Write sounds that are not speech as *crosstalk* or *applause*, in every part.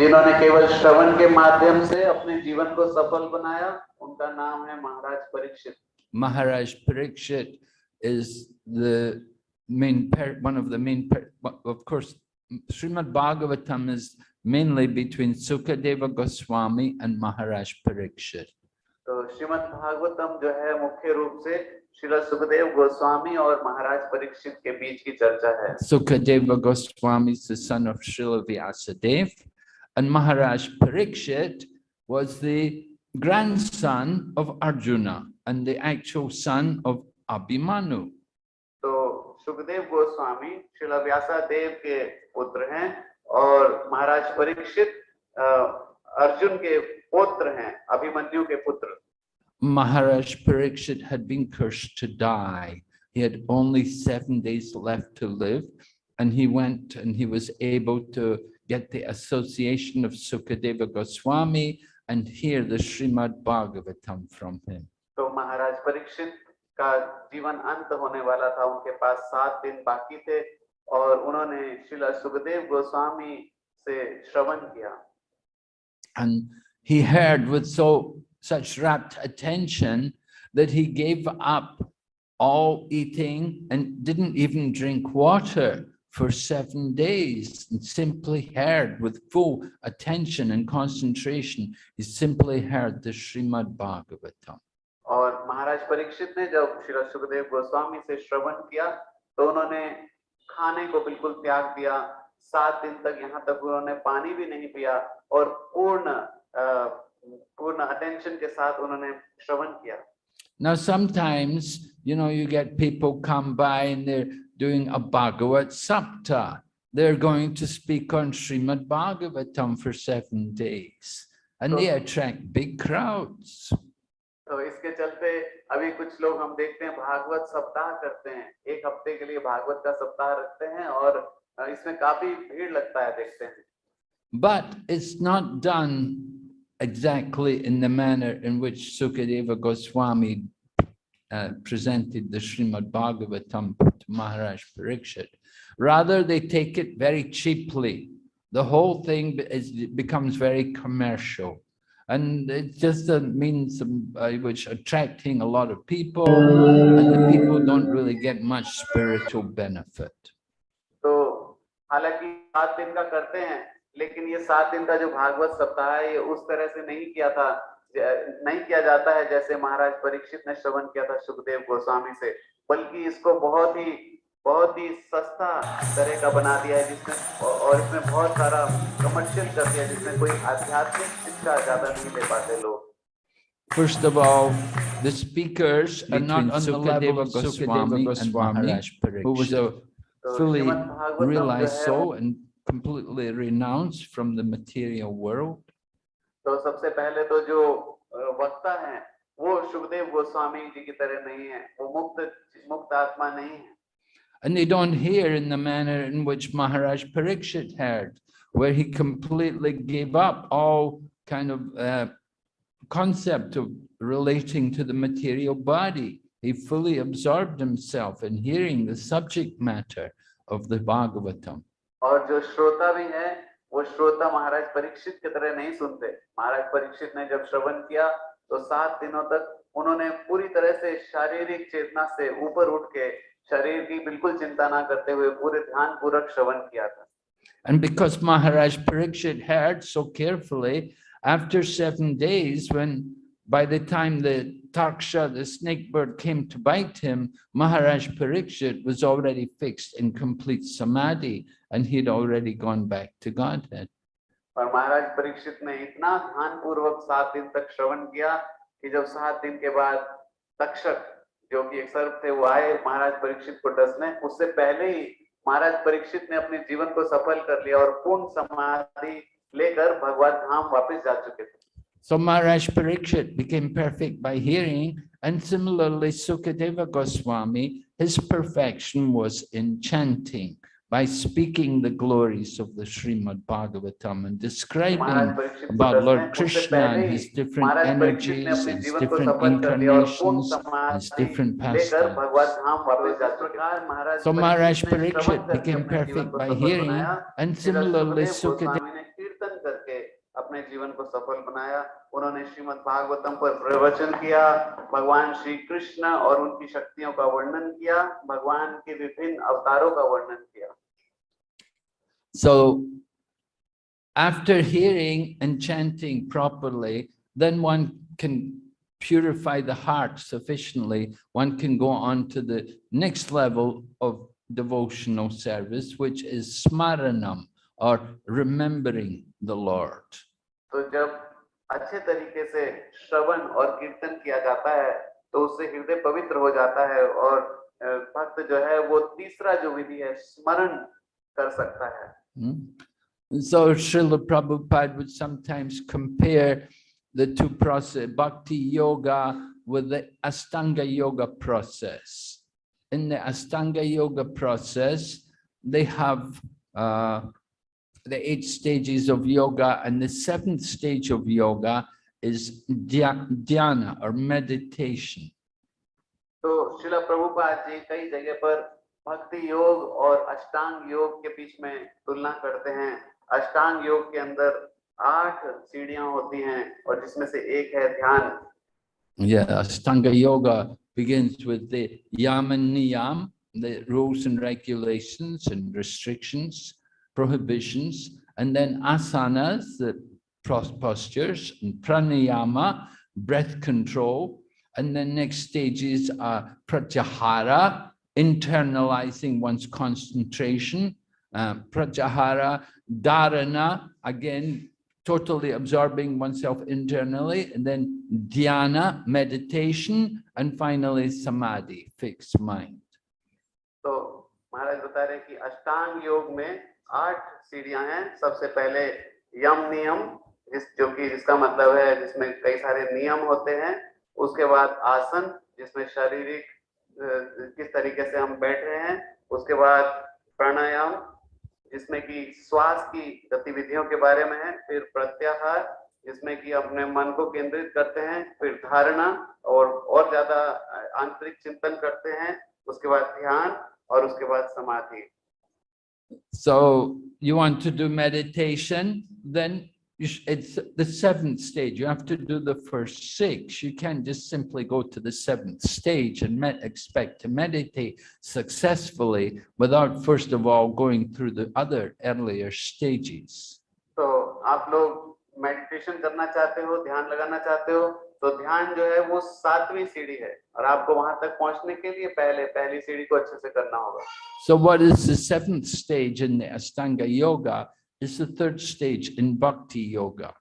जिन्होंने केवल श्रवण के माध्यम से अपने जीवन को सफल बनाया उनका नाम है महाराज Parikshit Maharaj Parikshit is the main, one of the main, of course, Srimad Bhagavatam is mainly between Sukadeva Goswami and Maharaj Parikshit. तो श्रीमद् भागवतम जो है मुख्य रूप से श्रील सुखदेव गोस्वामी और महाराज परीक्षित के बीच की चर्चा है Sukadeva Goswami is the son of Srila Vyasadeva, And Maharaj Parikshit was the grandson of Arjuna and the actual son of Abhimanyu. So Sukadev Goswami, Srila Vyasa Dev ke putra hain aur Maharaj Parikshit uh, Arjun ke putra hain, Abhimanyu ke putra. Maharaj Parikshit had been cursed to die. He had only seven days left to live and he went and he was able to get the association of Sukadeva Goswami and hear the Srimad Bhagavatam from him. तो महाराज परीक्षित का जीवन अंत होने वाला था उनके पास सात दिन बाकी थे और उन्होंने श्रील सुखदेव गोस्वामी से श्रवण किया And he heard with so such rapt attention that he gave up all eating and didn't even drink water for seven days and simply heard with full attention and concentration. He simply heard the Srimad Bhagavatam. और महाराज परीक्षित ने जब श्री सुखदेव गोस्वामी से श्रवण किया तो उन्होंने खाने को बिल्कुल त्याग दिया सात दिन तक यहाँ तक उन्होंने पानी भी नहीं पिया और पूर्ण अ, पूर्ण अटेंशन के साथ उन्होंने श्रवण किया Now, sometimes, you know, you get people come by and they're doing a Bhagavat Saptah. They're going to speak on Srimad Bhagavatam for seven days. And so, they attract big crowds. So, इसके चलते अभी कुछ लोग हम देखते हैं भागवत सप्ताह करते हैं एक हफ्ते के लिए भागवत का सप्ताह रखते हैं और इसमें काफी भीड़ लगता है देखते हैं But it's not done exactly in the manner in which Sukadeva Goswami uh, presented the Srimad Bhagavatam to Maharaj Parikshit. Rather, they take it very cheaply. The whole thing be- is, becomes very commercial. And it just a means um, by which attracting a lot of people and the people don't really get much spiritual benefit. तो हालांकि सात दिन का करते हैं लेकिन ये सात दिन का जो भागवत सप्ताह है ये उस तरह से नहीं किया था ज- नहीं किया जाता है जैसे महाराज परीक्षित ने श्रवण किया था सुखदेव गोस्वामी से बल्कि इसको बहुत ही बहुत ही सस्ता तरह का बना दिया है जिसमें और इसमें बहुत सारा कमर्शियल कर दिया जिसमें कोई आध्यात्मिक शिक्षा ज़्यादा नहीं ले पाते लोग First of all, the speakers are not on the level of Sukadeva Goswami who was a तो fully realized soul and completely renounced from the material world. तो सबसे पहले तो जो अ, वक्ता हैं वो सुखदेव गोस्वामी जी की तरह नहीं है वो मुक्त मुक्त आत्मा नहीं है And they don't hear in the manner in which Maharaj Parikshit heard, where he completely gave up all kind of uh, concept of relating to the material body. He fully absorbed himself in hearing the subject matter of the Bhagavatam. और जो श्रोता भी है वो श्रोता महाराज परीक्षित की तरह नहीं सुनते। महाराज परीक्षित ने जब श्रवण किया तो सात दिनों तक उन्होंने पूरी तरह से शारीरिक चेतना से ऊपर उठ के शरीर की बिल्कुल चिंता ना करते हुए पूरे ध्यान पूर्वक श्रवण किया था। And because Maharaj Parikshit heard so carefully, after seven days, when by the time the Taksha, the snake bird, came to bite him, Maharaj Parikshit was already fixed in complete samadhi and he'd already gone back to Godhead. और महाराज परीक्षित ने इतना ध्यान पूर्वक सात दिन तक श्रवण किया कि जब सात दिन के बाद तक्षक जो कि एक सर्प थे वो आए महाराज परीक्षित को डसने उससे पहले ही महाराज परीक्षित ने अपने जीवन को सफल कर लिया और पूर्ण समाधि लेकर भगवान धाम वापस जा चुके थे so Maharaj Pariksit became perfect by hearing, and similarly Sukadeva Goswami, his perfection was in chanting by speaking the glories of the Srimad Bhagavatam and describing about Lord Krishna and his different energies, his different incarnations, his different pastimes. So Maharaj Pariksit became perfect by hearing, and similarly Sukadeva अपने जीवन को सफल बनाया उन्होंने श्रीमद् भागवतम पर प्रवचन किया भगवान श्री कृष्ण और उनकी शक्तियों का वर्णन किया भगवान के विभिन्न अवतारों का वर्णन किया So after hearing and chanting properly, then one can purify the heart sufficiently. One can go on to the next level of devotional service, which is smaranam or remembering the Lord. तो जब अच्छे तरीके से श्रवण और कीर्तन किया जाता है तो उससे हृदय पवित्र हो जाता है और भक्त जो है वो तीसरा जो विधि है स्मरण कर सकता है Hmm? So Srila Prabhupada would sometimes compare the two process, bhakti yoga with the Astanga yoga process. In the Astanga yoga process, they have uh, the eight stages of yoga and the seventh stage of yoga is dhya- dhyana or meditation. तो शिला प्रभुपाद जी कई जगह पर भक्ति योग और अष्टांग योग के बीच में तुलना करते हैं अष्टांग योग के अंदर आठ सीढ़ियां होती हैं और जिसमें से एक है ध्यान Yeah, Ashtanga Yoga begins with the yam and niyam, the rules and regulations and restrictions, prohibitions, and then asanas, the pros- postures, and pranayama, breath control, and then next stages are pratyahara, internalizing one's concentration, uh, pratyahara, dharana, again, totally absorbing oneself internally, and then dhyana, meditation, and finally samadhi, fixed mind. तो महाराज बता रहे हैं कि अष्टांग योग में आठ सीढ़ियाँ हैं। सबसे पहले यम नियम, जिस, जो कि जिसका मतलब है, जिसमें कई सारे नियम होते हैं। उसके बाद आसन, जिसमें शारीरिक किस तरीके से हम बैठ रहे हैं। उसके बाद प्राणायाम, जिसमें कि श्वास की गतिविधियों के बारे में है। फिर प्रत्याहार, जिसमें कि अपने मन को केंद्रित करते हैं। फिर धारणा और और ज़्यादा आंतरिक चिंतन करते हैं। उसके बाद ध्यान और उसके बाद समाधि। So you want to do meditation, then you sh- it's the seventh stage. You have to do the first six. You can't just simply go to the seventh stage and met, expect to meditate successfully without first of all going through the other earlier stages. तो आप लोग meditation करना चाहते हो ध्यान लगाना चाहते हो तो ध्यान जो है वो सातवीं सीढ़ी है और आपको वहाँ तक पहुँचने के लिए पहले पहली सीढ़ी को अच्छे से करना होगा So what is the seventh stage in the Astanga Yoga is the third stage in Bhakti Yoga.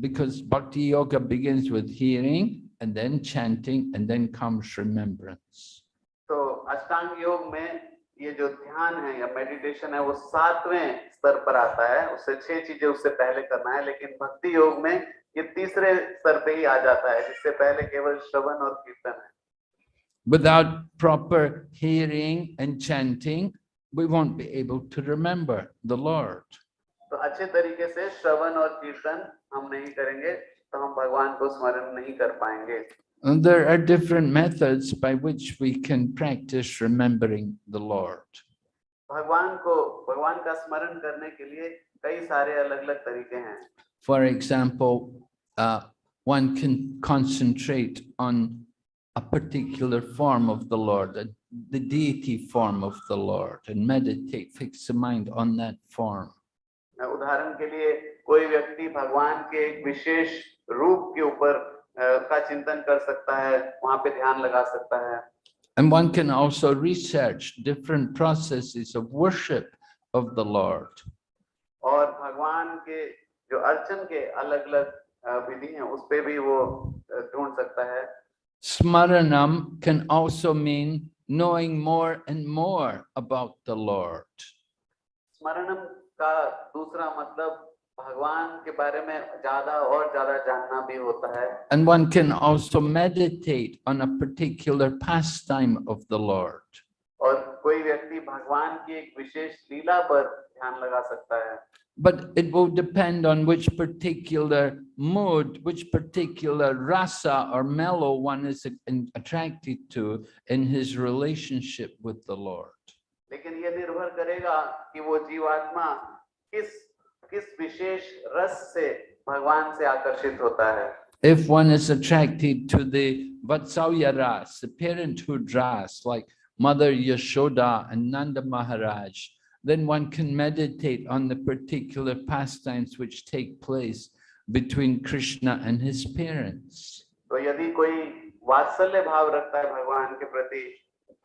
Because Bhakti Yoga begins with hearing and then chanting and then comes remembrance. तो अष्टांग योग में ये जो ध्यान है या मेडिटेशन है वो सातवें स्तर पर आता है उससे छह चीज़ें उससे पहले करना है लेकिन भक्ति योग में ये तीसरे स्तर पे ही आ जाता है जिससे पहले केवल श्रवण और कीर्तन है Without proper hearing and chanting, we won't be able to remember the Lord. तो अच्छे तरीके से श्रवण और कीर्तन हम नहीं करेंगे तो हम भगवान को स्मरण नहीं कर पाएंगे And there are different methods by which we can practice remembering the Lord. भगवान को भगवान का स्मरण करने के लिए कई सारे अलग अलग तरीके हैं For example, uh, one can concentrate on a particular form of the Lord, the- the deity form of the Lord, and meditate, fix the mind on that form. उदाहरण के लिए कोई व्यक्ति भगवान के एक विशेष रूप के ऊपर अ, का चिंतन कर सकता है वहां पे ध्यान लगा सकता है And one can also research different processes of worship of the Lord. और भगवान के जो अर्चन के अलग अलग विधि है उस पर भी वो ढूंढ सकता है। स्मरणम can also mean knowing more and more about the Lord स्मरणम का दूसरा मतलब भगवान के बारे में ज़्यादा और ज़्यादा जानना भी होता है। And one can also meditate on a particular pastime of the Lord और कोई व्यक्ति भगवान की एक विशेष लीला पर ध्यान लगा सकता है। but it will depend on which particular mood, which particular rasa or mellow one is attracted to in his relationship with the Lord. If one is attracted to the Vatsalya ras, the parenthood ras, like Mother Yashoda and Nanda Maharaj, then one can meditate on the particular pastimes which take place between Krishna and his parents. तो यदि कोई वात्सल्य भाव रखता है भगवान के प्रति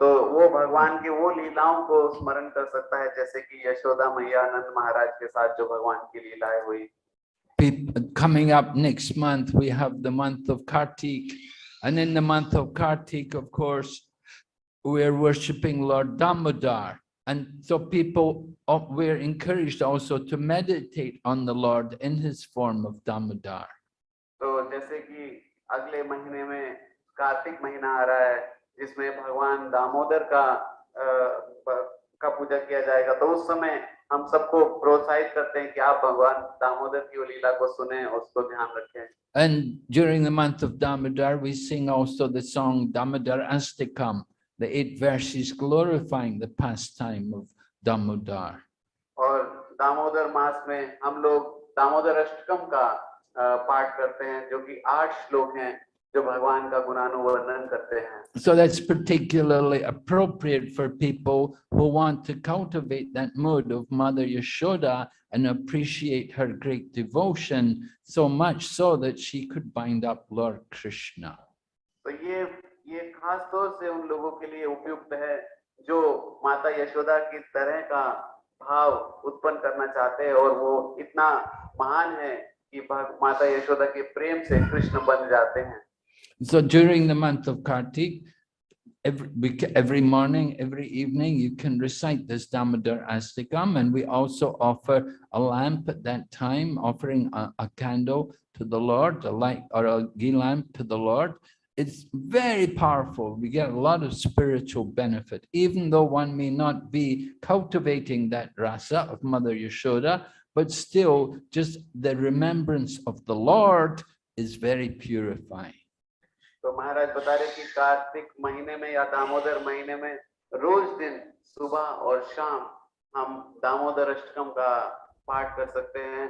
तो वो भगवान के वो लीलाओं को स्मरण कर सकता है जैसे कि यशोदा मैया आनंद महाराज के साथ जो भगवान की लीलाएं हुई Peop- Coming up next month, we have the month of Kartik. And in the month of Kartik, of course, we're worshipping Lord Damodar. And so people uh, were encouraged also to meditate on the Lord in his form of Damodar. So, अगले महीने में कार्तिक महीना आ रहा है जिसमें भगवान दामोदर का का पूजा किया जाएगा तो उस समय हम सबको करते हैं कि आप भगवान दामोदर की को सुने और उसको ध्यान रखें And during the month of Damodar, we sing also the song Damodar Ashtakam, the eight verses glorifying the pastime of Damodar. और दामोदर मास में हम लोग दामोदर अष्टकम का अ, पाठ करते हैं जो कि आठ श्लोक हैं जो भगवान का गुणानुवर्णन करते हैं So that's particularly appropriate for people who want to cultivate that mood of Mother Yashoda and appreciate her great devotion so much so that she could bind up Lord Krishna. तो ये ये खास तौर से उन लोगों के लिए उपयुक्त है जो माता यशोदा की तरह का भाव उत्पन्न करना चाहते हैं और वो इतना महान है कि माता यशोदा के प्रेम से कृष्ण बन जाते हैं So during the month of Kartik, every, every morning, every evening, you can recite this Damodar Astikam and we also offer a lamp at that time, offering a, a candle to the Lord, a light or a ghee lamp to the Lord. It's very powerful. We get a lot of spiritual benefit, even though one may not be cultivating that rasa of Mother Yashoda, but still just the remembrance of the Lord is very purifying. तो महाराज बता रहे कि कार्तिक महीने में या दामोदर महीने में रोज दिन सुबह और शाम हम दामोदर अष्टकम का पाठ कर सकते हैं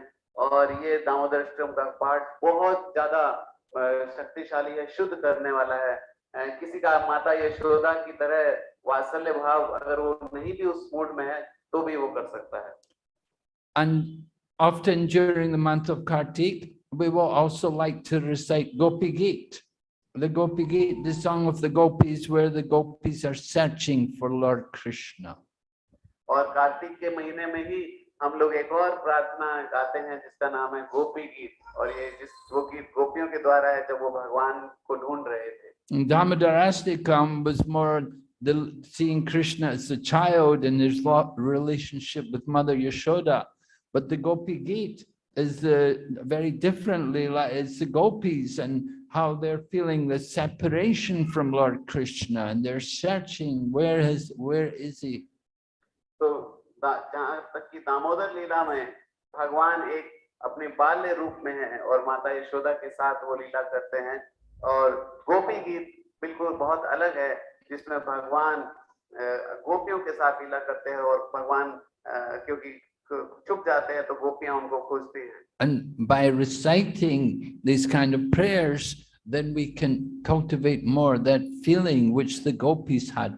और ये दामोदर अष्टकम का पाठ बहुत ज्यादा अ, शक्तिशाली है शुद्ध करने वाला है किसी का माता यशोदा की तरह वात्सल्य भाव अगर वो नहीं भी उस मूड में है तो भी वो कर सकता है And often during the month of Kartik, we will also like to recite Gopi Git. The Gopi Git, the song of the gopis, where the gopis are searching for Lord Krishna. और कार्तिक के महीने में ही हम लोग एक और प्रार्थना गाते हैं जिसका नाम है गोपी गीत और ये जिस वो गीत गोपियों के द्वारा है जब वो भगवान को ढूंढ रहे थे And Damodar Astikam was more the seeing Krishna as a child and his lo- relationship with Mother Yashoda. But the Gopi Git is the very differently like it's the gopis and how they're feeling the separation from Lord Krishna and they're searching where is where is he? तो दा- जहाँ तक कि दामोदर लीला में भगवान एक अपने बाल्य रूप में है और माता यशोदा के साथ वो लीला करते हैं। और गोपी गीत बिल्कुल बहुत अलग है जिसमें भगवान गोपियों के साथ लीला करते हैं और भगवान क्योंकि छुप जाते हैं तो गोपियाँ उनको खोजती हैं। And by reciting these kind of prayers, then we can cultivate more that feeling which the gopis had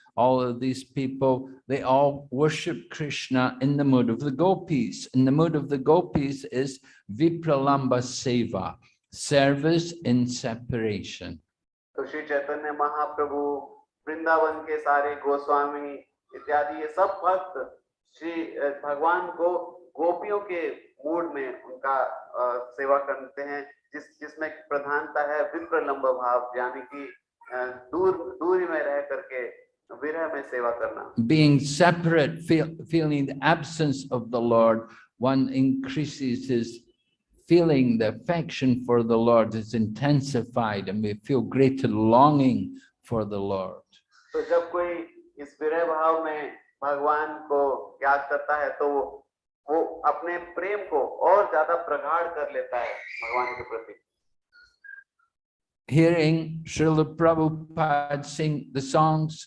all of these people, they all worship Krishna in the mood of the gopis. And the mood of the gopis is Vipralamba Seva, service in separation. तो श्री चैतन्य महाप्रभु वृंदावन के सारे गोस्वामी इत्यादि ये सब भक्त श्री अ, भगवान को गोपियों के मूड में उनका अ, सेवा करते हैं जिस जिसमें प्रधानता है विप्रलंब भाव यानी कि अ, दूर दूरी में रह करके विरह में सेवा करना Being separate, feel, feeling the absence of the Lord, one increases his feeling the affection for the Lord is intensified and we feel greater longing for the Lord. तो जब कोई इस विरह भाव में भगवान को याद करता है तो वो वो अपने प्रेम को और ज्यादा प्रगाढ़ कर लेता है भगवान के प्रति Hearing Srila Prabhupada sing the songs,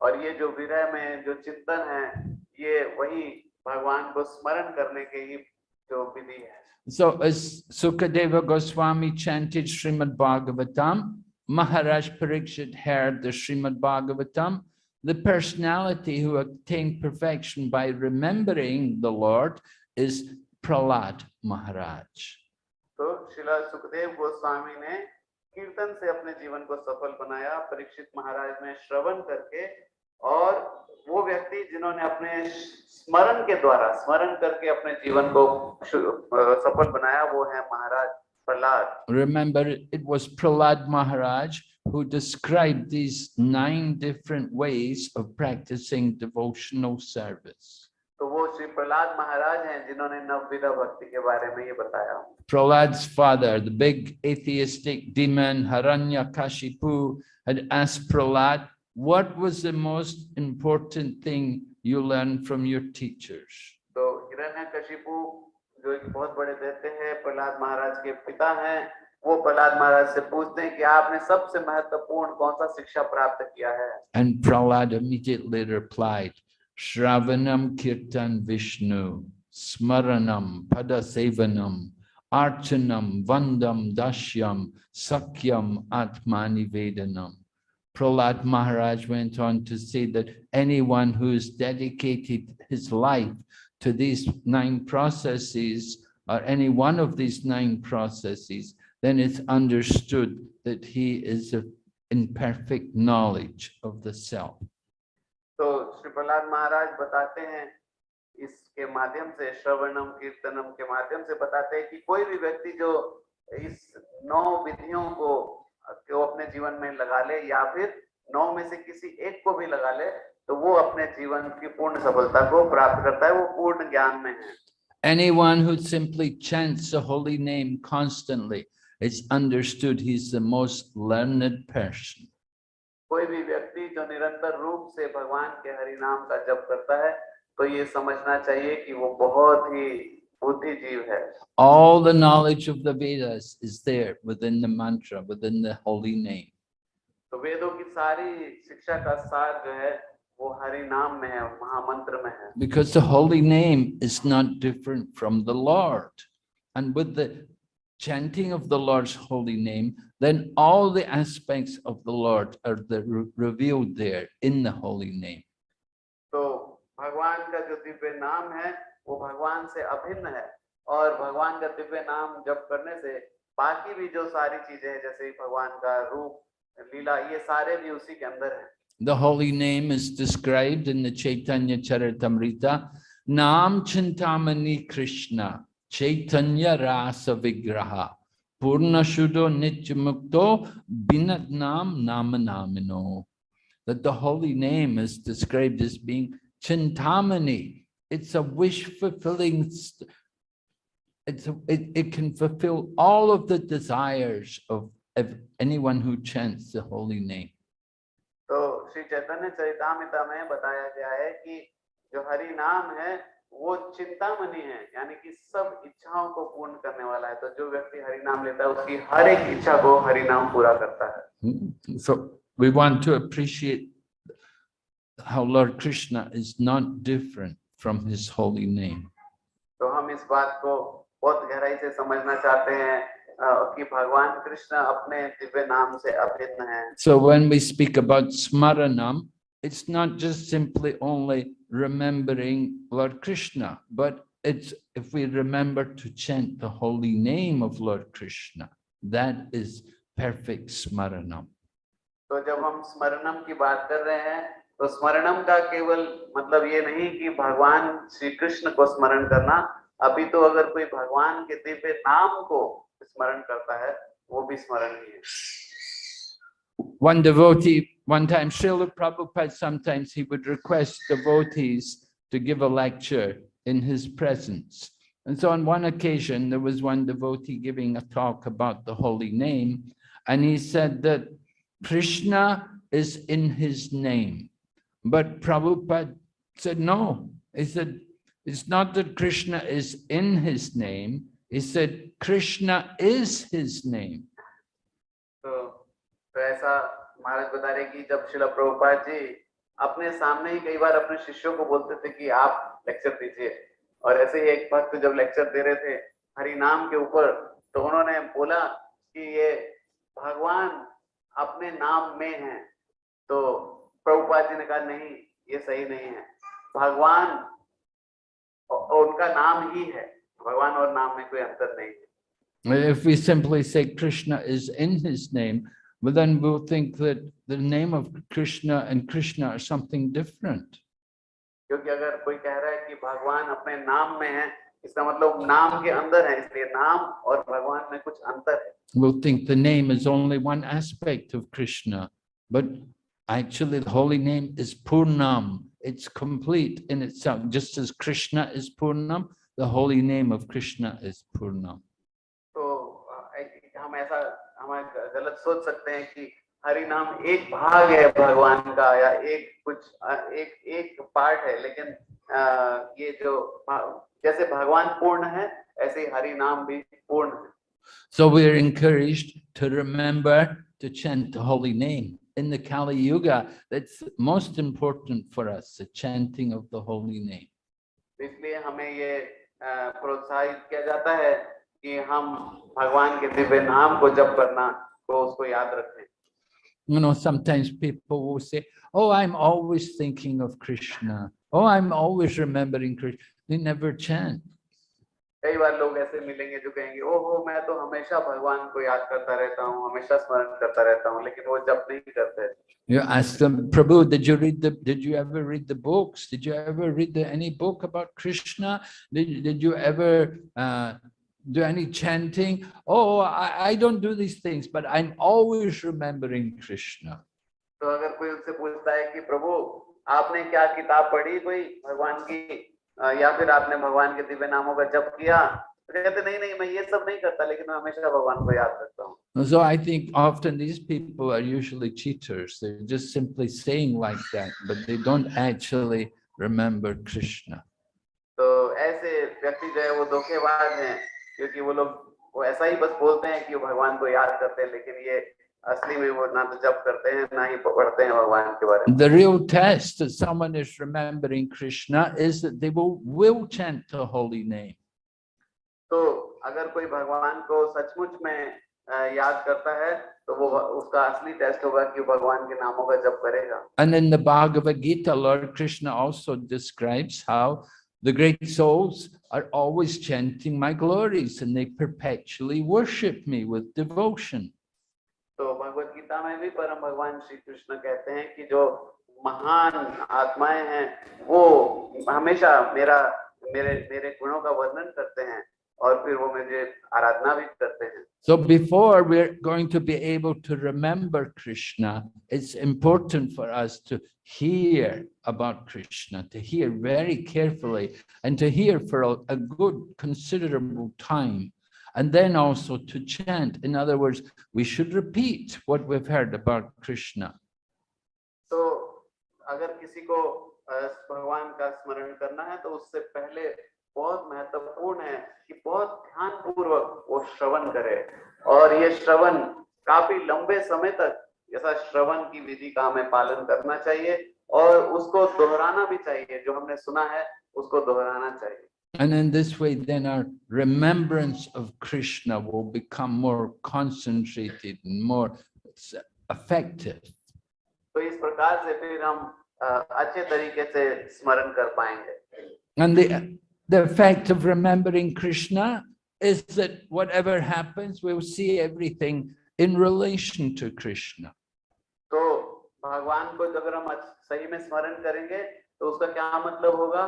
और ये जो विरह में जो चिंतन है ये वही भगवान को स्मरण करने के ही जो विधि है So as Sukadeva Goswami chanted Srimad Bhagavatam, Maharaj Parikshit heard the Srimad Bhagavatam, the personality who attained perfection by remembering the Lord is Prahlad Maharaj. तो शिला सुखदेव गोस्वामी ने कीर्तन से अपने जीवन को सफल बनाया परीक्षित महाराज ने श्रवण करके और वो व्यक्ति जिन्होंने अपने स्मरण के द्वारा स्मरण करके अपने जीवन को सफल बनाया वो है Maharaj Prahlad Remember, it was Prahlad Maharaj who described these nine different ways of practicing devotional service. तो वो श्री प्रहलाद महाराज हैं जिन्होंने नवविधा भक्ति के बारे में ये बताया Prahlad's father, the big atheistic demon Haranyakashipu, had asked Prahlad, what was the most important thing you learned from your teachers? तो हिरण्यकशिपु जो एक बहुत बड़े देते हैं प्रहलाद महाराज के पिता हैं वो प्रहलाद महाराज से पूछते हैं कि आपने सबसे महत्वपूर्ण कौन सा शिक्षा प्राप्त किया है And Prahlad immediately replied, Shravanam Kirtan Vishnu, Smaranam Padasevanam, Archanam Vandam Dashyam, Sakyam Atmani Vedanam. Prahlad Maharaj went on to say that anyone who has dedicated his life to these nine processes, or any one of these nine processes, then it's understood that he is a in perfect knowledge of the self. तो श्री प्रहलाद महाराज बताते हैं इसके माध्यम से श्रवणम कीर्तनम के माध्यम से बताते हैं कि कोई भी व्यक्ति जो इस नौ विधियों को को अपने जीवन में लगा ले या फिर नौ में से किसी एक को भी लगा ले तो वो अपने जीवन की पूर्ण सफलता को प्राप्त करता है वो पूर्ण ज्ञान में है Anyone who simply chants the holy name constantly, it's understood he's the most learned person. कोई भी व्यक्ति जो निरंतर रूप से भगवान के हरि नाम का जप करता है तो ये समझना चाहिए कि वो बहुत है All the knowledge of the Vedas is there within the mantra, within the holy name. तो वेदों की सारी शिक्षा का सार जो है वो हरि नाम में है महामंत्र में है Because the holy name is not different from the Lord. And with the chanting of the Lord's holy name, then all the aspects of the Lord are the, re- revealed there in the holy name. तो भगवान का जो दिव्य नाम है वो भगवान से अभिन्न है और भगवान का दिव्य नाम जप करने से बाकी भी जो सारी चीज़ें हैं जैसे भगवान का रूप लीला ये सारे भी उसी के अंदर है The holy name is described in the Chaitanya Charitamrita. Nam Chintamani Krishna, Chaitanya Rasa Vigraha, Purna Shuddho Nityamukto, Binat Nam Namanamino. That the holy name is described as being Chintamani. It's a wish fulfilling. st- It's a, it, it can fulfill all of the desires of, of anyone who chants the holy name. तो श्री चैतन्य चरितामिता में बताया गया है कि जो हरि नाम है वो चिंतामणि है यानी कि सब इच्छाओं को पूर्ण करने वाला है तो जो व्यक्ति हरि नाम लेता है उसकी हर एक इच्छा को हरि नाम पूरा करता है Mm, So we want to appreciate how Lord Krishna is not different from his holy name. तो हम इस बात को बहुत गहराई से समझना चाहते हैं अ, कि भगवान कृष्ण अपने दिव्य नाम से अभिन्न है So when we speak about smaranam, it's not just simply only remembering Lord Krishna, but it's if we remember to chant the holy name of Lord Krishna, that is perfect smaranam. तो जब हम स्मरणम की बात कर रहे हैं तो स्मरणम का केवल मतलब ये नहीं कि भगवान श्री कृष्ण को स्मरण करना अभी तो अगर कोई भगवान के दिव्य नाम को स्मरण करता है वो भी स्मरणीय है One devotee, one time Srila Prabhupada, sometimes he would request devotees to give a lecture in his presence. And so on one occasion, there was one devotee giving a talk about the holy name, and he said that Krishna is in his name. But Prabhupada said, no. He said, it's not that Krishna is in his name. He said, Krishna is his name. तो तो ऐसा महाराज बता रहे कि जब शिला प्रभुपाद जी अपने सामने ही कई बार अपने शिष्यों को बोलते थे कि आप लेक्चर दीजिए और ऐसे ही एक भक्त जब लेक्चर दे रहे थे हरि नाम के ऊपर तो उन्होंने बोला कि ये भगवान अपने नाम में है तो प्रभुपाद जी ने कहा नहीं ये सही नहीं है भगवान औ- और उनका नाम ही है भगवान और नाम में कोई अंतर नहीं है If we simply say Krishna is in his name, well, then we'll think that the name of Krishna and Krishna are something different. क्योंकि अगर कोई कह रहा है कि भगवान अपने नाम में है इसका मतलब नाम के अंदर है इसलिए नाम और भगवान में कुछ अंतर है We'll think the name is only one aspect of Krishna, but actually the holy name is Purnam. It's complete in itself. Just as Krishna is Purnam, the holy name of Krishna is Purnam. तो अ, ऐ- हम ऐसा हम ग- गलत सोच सकते हैं कि हरि नाम एक भाग है भगवान का या एक कुछ अ, एक एक पार्ट है लेकिन अ, ये जो भा- जैसे भगवान पूर्ण है ऐसे ही हरि नाम भी पूर्ण है So we are encouraged to remember to chant the holy name. In the Kali Yuga, that's most important for us, the chanting of the holy name. तो इसलिए हमें ये अ, प्रोत्साहित किया जाता है कि हम भगवान के दिव्य नाम को जप करना को उसको याद रखें You know, sometimes people will say, oh, I'm always thinking of Krishna. Oh, I'm always remembering Krishna. They never chant. कई बार लोग ऐसे मिलेंगे जो कहेंगे ओहो मैं तो हमेशा भगवान को याद करता रहता हूँ हमेशा स्मरण करता रहता हूँ लेकिन वो जप नहीं करते You ask them, Prabhu, did you read the, did you ever read the books? Did you ever read the, any book about Krishna? Did, did you ever uh, do any chanting? Oh, I, I don't do these things, but I'm always remembering Krishna. तो अगर कोई उनसे पूछता है कि प्रभु आपने क्या किताब पढ़ी कोई भगवान की अ, या फिर आपने भगवान के दिव्य नामों का जप किया तो कहते नहीं नहीं मैं ये सब नहीं करता लेकिन मैं हमेशा भगवान को याद रखता हूँ So I think often these people are usually cheaters. They're just simply saying like that, but they don't actually remember Krishna. तो ऐसे व्यक्ति जो है वो धोखेबाज हैं क्योंकि वो लोग वो ऐसा ही बस बोलते हैं कि भगवान को याद करते हैं लेकिन ये असली में वो ना तो जप करते हैं ना ही पढ़ते हैं भगवान के बारे में The real test that someone is remembering Krishna is that they will, will chant the holy name. तो अगर कोई भगवान को सचमुच में अ, याद करता है तो वो उसका असली टेस्ट होगा कि वो भगवान के नामों का जप करेगा And in the Bhagavad Gita, Lord Krishna also describes how the great souls are always chanting my glories and they perpetually worship me with devotion. तो भगवत गीता में भी परम भगवान श्री कृष्ण कहते हैं कि जो महान आत्माएं हैं वो हमेशा मेरा मेरे मेरे गुणों का वर्णन करते हैं और फिर वो मुझे आराधना भी करते हैं So before we're going to be able to remember Krishna, it's important for us to hear about Krishna, to hear very carefully and to hear for a, a good considerable time. And then also to chant. In other words, we should repeat what we've heard about Krishna. तो अगर किसी को भगवान का स्मरण करना है तो उससे पहले बहुत महत्वपूर्ण है कि बहुत ध्यान पूर्वक वो श्रवण करे और ये श्रवण काफ़ी लंबे समय तक ऐसा श्रवण की विधि का हमें पालन करना चाहिए और उसको दोहराना भी चाहिए जो हमने सुना है उसको दोहराना चाहिए And in this way, then our remembrance of Krishna will become more concentrated and more s- effective. तो इस प्रकार से फिर हम अ, अच्छे तरीके से स्मरण कर पाएंगे And the, the effect of remembering Krishna is that whatever happens, we'll see everything in relation to Krishna. तो भगवान को अगर हम अच्छ- सही में स्मरण करेंगे तो उसका क्या मतलब होगा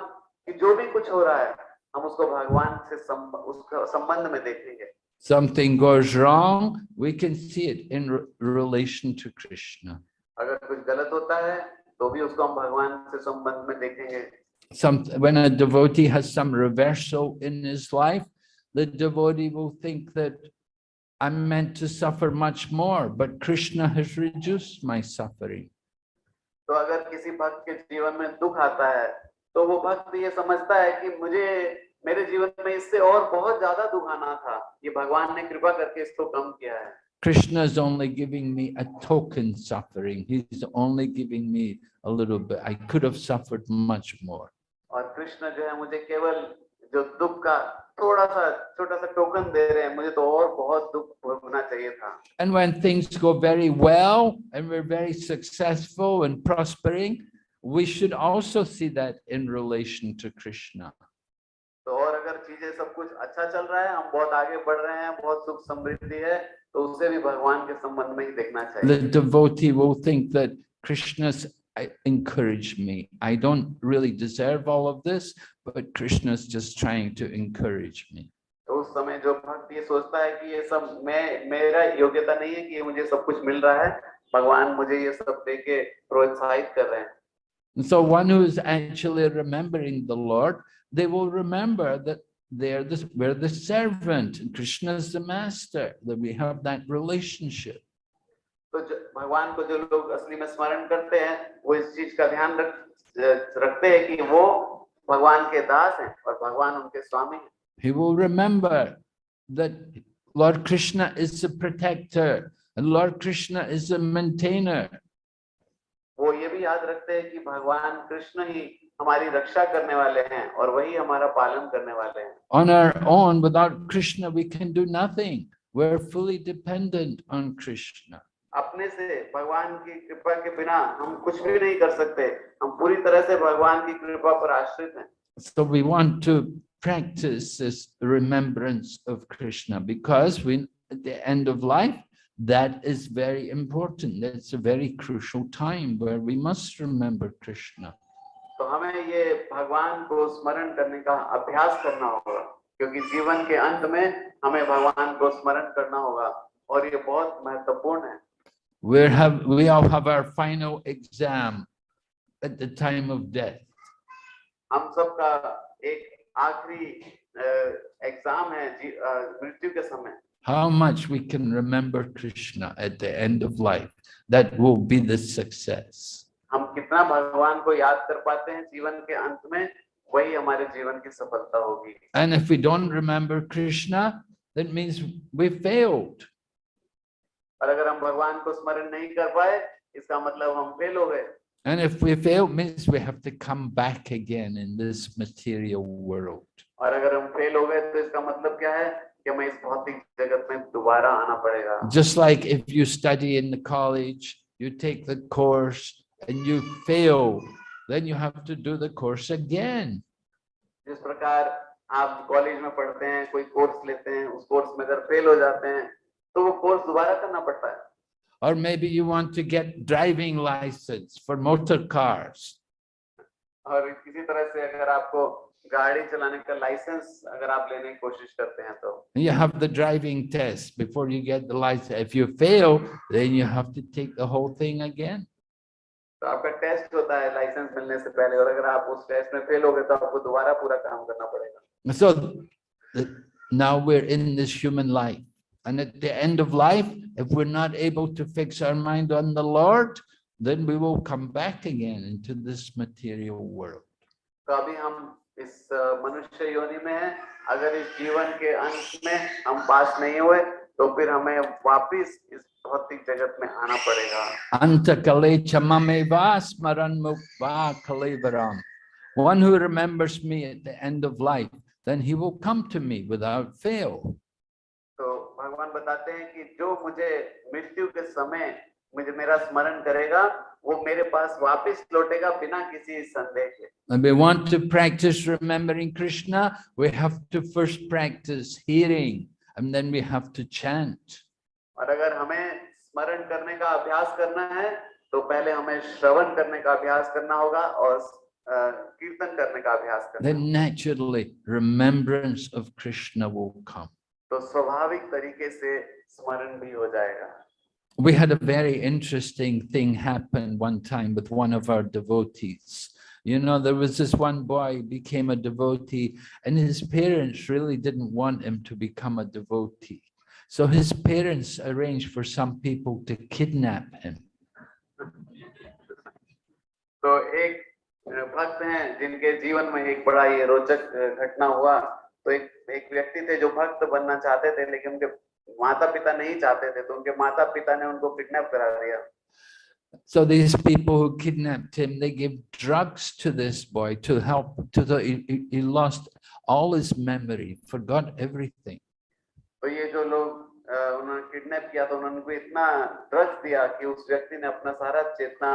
कि जो भी कुछ हो रहा है हम उसको भगवान से संब, उसका संबंध में देखेंगे Something goes wrong, we can see it in re- relation to Krishna. अगर कुछ गलत होता है तो भी उसको हम भगवान से संबंध में देखेंगे Some, when a devotee has some reversal in his life, the devotee will think that I'm meant to suffer much more, but Krishna has reduced my suffering. तो अगर किसी भक्त के जीवन में दुख आता है तो वो भक्त ये समझता है कि मुझे मेरे जीवन में इससे और बहुत ज़्यादा दुख आना था ये भगवान ने कृपा करके इसको कम किया है Krishna is only giving me a token suffering. He's only giving me a little bit. I could have suffered much more. और कृष्ण जो है मुझे केवल जो दुख का थोड़ा सा छोटा सा टोकन दे रहे हैं मुझे तो और बहुत दुख भोगना चाहिए था And when things go very well and we're very successful and prospering, we should also see that in relation to Krishna. तो और अगर चीजें सब कुछ अच्छा चल रहा है हम बहुत आगे बढ़ रहे हैं बहुत सुख समृद्धि है तो उसे भी भगवान के संबंध में ही देखना चाहिए The devotee will think that Krishna's uh, encouraged me. I don't really deserve all of this, but Krishna's just trying to encourage me. तो उस समय जो भक्त ये सोचता है कि ये सब मैं मेरा योग्यता नहीं है कि ये मुझे सब कुछ मिल रहा है भगवान मुझे ये सब दे के प्रोत्साहित कर रहे हैं And so one who is actually remembering the Lord, they will remember that they're the, we're the servant and Krishna is the master, that we have that relationship. तो जो- भगवान को जो लोग असली में स्मरण करते हैं वो इस चीज का ध्यान रख रखते हैं कि वो भगवान के दास हैं और भगवान उनके स्वामी हैं He will remember that Lord Krishna is the protector and Lord Krishna is the maintainer. वो ये भी याद रखते हैं कि भगवान कृष्ण ही हमारी रक्षा करने वाले हैं और वही हमारा पालन करने वाले हैं। On our own without Krishna we can do nothing we are fully dependent on Krishna अपने से भगवान की कृपा के बिना हम कुछ भी नहीं कर सकते। हम पूरी तरह से भगवान की कृपा पर आश्रित हैं। So we want to practice this remembrance of krishna because when at the end of life that is very important. That's a very crucial time where we must remember Krishna. तो हमें ये भगवान को स्मरण करने का अभ्यास करना होगा क्योंकि जीवन के अंत में हमें भगवान को स्मरण करना होगा और ये बहुत महत्वपूर्ण है We have, we all have our final exam at the time of death. हम सबका एक आखिरी एग्जाम है जी- अ, मृत्यु के समय How much we can remember Krishna at the end of life. That will be the success. हम कितना भगवान को याद कर पाते हैं जीवन के अंत में वही हमारे जीवन की सफलता होगी And if we don't remember Krishna, that means we failed. और अगर हम भगवान को स्मरण नहीं कर पाए इसका मतलब हम फेल हो गए And if we fail, means we have to come back again in this material world. और अगर हम फेल हो गए तो इसका मतलब क्या है इस Just like if you study in the college, you take the course and you fail, then you have to do the course again. जिस प्रकार आप कॉलेज में पढ़ते हैं कोई कोर्स लेते हैं उस कोर्स में अगर फेल हो जाते हैं तो वो कोर्स दोबारा करना पड़ता है Or maybe you want to get driving license for motor cars. और किसी तरह से अगर आपको गाड़ी चलाने का लाइसेंस अगर आप लेने की कोशिश करते हैं तो You have the driving test before you get the license. If you fail, then you have to take the whole thing again. तो आपका टेस्ट होता है लाइसेंस मिलने से पहले और अगर आप उस टेस्ट में फेल हो गए तो आपको दोबारा पूरा काम करना पड़ेगा So th- now we're in this human life. And at the end of life, if we're not able to fix our mind on the Lord, then we will come back again into this material world. तो अभी हम इस मनुष्य योनि में है। अगर इस जीवन के अंत में हम पास नहीं हुए तो फिर हमें वापिस इस भौतिक जगत में आना पड़ेगा। अंत कले चमेवास्मरण मुखरम One who remembers me at the end of life, then he will come to me without fail. तो so, Bhagwan बताते हैं कि जो मुझे मृत्यु के समय मुझे मेरा स्मरण करेगा, वो मेरे पास वापस लौटेगा बिना किसी संदेह के And we want to practice remembering Krishna, we have to first practice hearing and then we have to chant. और अगर हमें स्मरण करने का अभ्यास करना है तो पहले हमें श्रवण करने का अभ्यास करना होगा और कीर्तन करने का अभ्यास करना Then naturally remembrance of Krishna will come. तो स्वाभाविक तरीके से स्मरण भी हो जाएगा We had a very interesting thing happen one time with one of our devotees. You know, there was this one boy became a devotee and his parents really didn't want him to become a devotee. So his parents arranged for some people to kidnap him. तो एक अ, भक्त हैं जिनके जीवन में एक बड़ा ये रोचक अ, घटना हुआ तो एक एक व्यक्ति थे जो भक्त बनना चाहते थे लेकिन उनके माता पिता नहीं चाहते थे तो उनके माता पिता ने उनको किडनैप करा दिया So these people who kidnapped him, they gave drugs to this boy to help to the, he, he- he lost all his memory, forgot everything. तो ये जो लोग अ, उन्होंने किडनैप किया तो उन्होंने उनको इतना ड्रग्स दिया कि उस व्यक्ति ने अपना सारा चेतना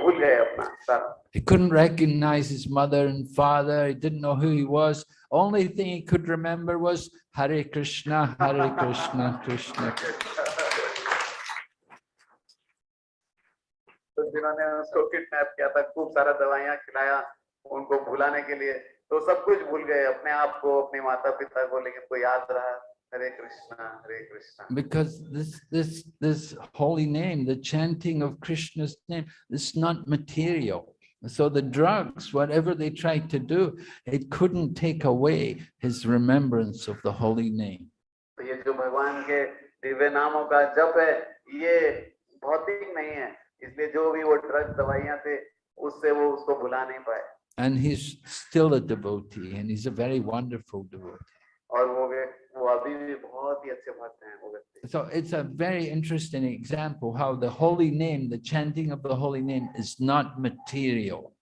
भूल गए अपना सारा He couldn't recognize his mother and father. He didn't know who he was. Only thing he could remember was Hare Krishna, Hare Krishna, Krishna. *laughs* तो जिन्होंने उसको किडनैप किया था खूब सारा दवाइयाँ खिलाया उनको भुलाने के लिए तो सब कुछ भूल गए अपने आप को अपने माता पिता को लेकिन कोई याद रहा हरे कृष्णा हरे Krishna Because this, this, this holy name, the chanting of Krishna's name, is not material. So the drugs, whatever they tried to do, it couldn't take away his remembrance of the holy name. तो ये जो भगवान के दिव्य नामों का जप है ये भौतिक नहीं है इसलिए जो भी वो ड्रग्स दवाइयाँ थे उससे वो उसको भुला नहीं पाए And he's still a devotee and he's a very wonderful devotee. और वो वे वो अभी भी बहुत ही अच्छे भक्त हैं वो व्यक्ति So it's a very interesting example how the holy name, the chanting of the holy name is not material.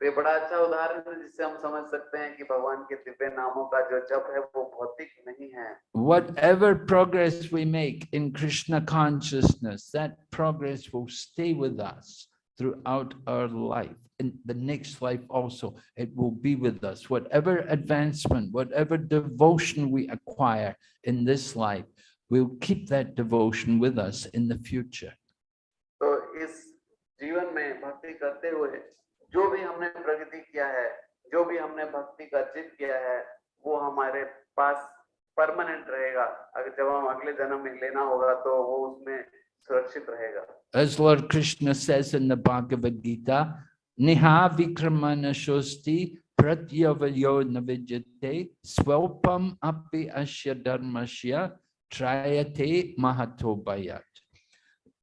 तो ये बड़ा अच्छा उदाहरण है जिससे हम समझ सकते हैं कि भगवान के दिव्य नामों का जो जप है वो भौतिक नहीं है Whatever progress we make in Krishna consciousness, that progress will stay with us throughout our life. In the next life also, it will be with us. Whatever advancement, whatever devotion we acquire in this life, we'll keep that devotion with us in the future. तो इस जीवन में भक्ति करते हुए जो भी हमने प्रगति किया है जो भी हमने भक्ति का जित किया है वो हमारे पास परमानेंट रहेगा अगर जब हम अगले जन्म में लेना होगा तो वो उसमें सुरक्षित रहेगा As Lord Krishna says in the Bhagavad Gita, Niha vikramana shosti pratyavayo navijate swalpam api asya dharmasya trayate mahato bayat.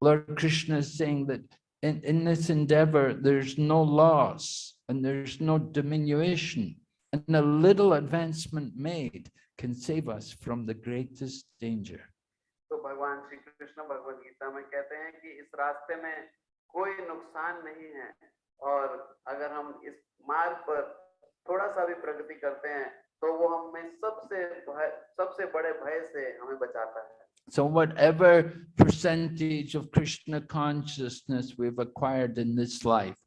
Lord Krishna is saying that in, in this endeavor, there's no loss and there's no diminution. And a little advancement made can save us from the greatest danger. तो भगवान श्री कृष्ण भगवद गीता में कहते हैं कि इस रास्ते में कोई नुकसान नहीं है और अगर हम इस मार्ग पर थोड़ा सा भी प्रगति करते हैं तो वो हमें सबसे सबसे बड़े भय से हमें बचाता है So whatever percentage of Krishna consciousness we've acquired in this life,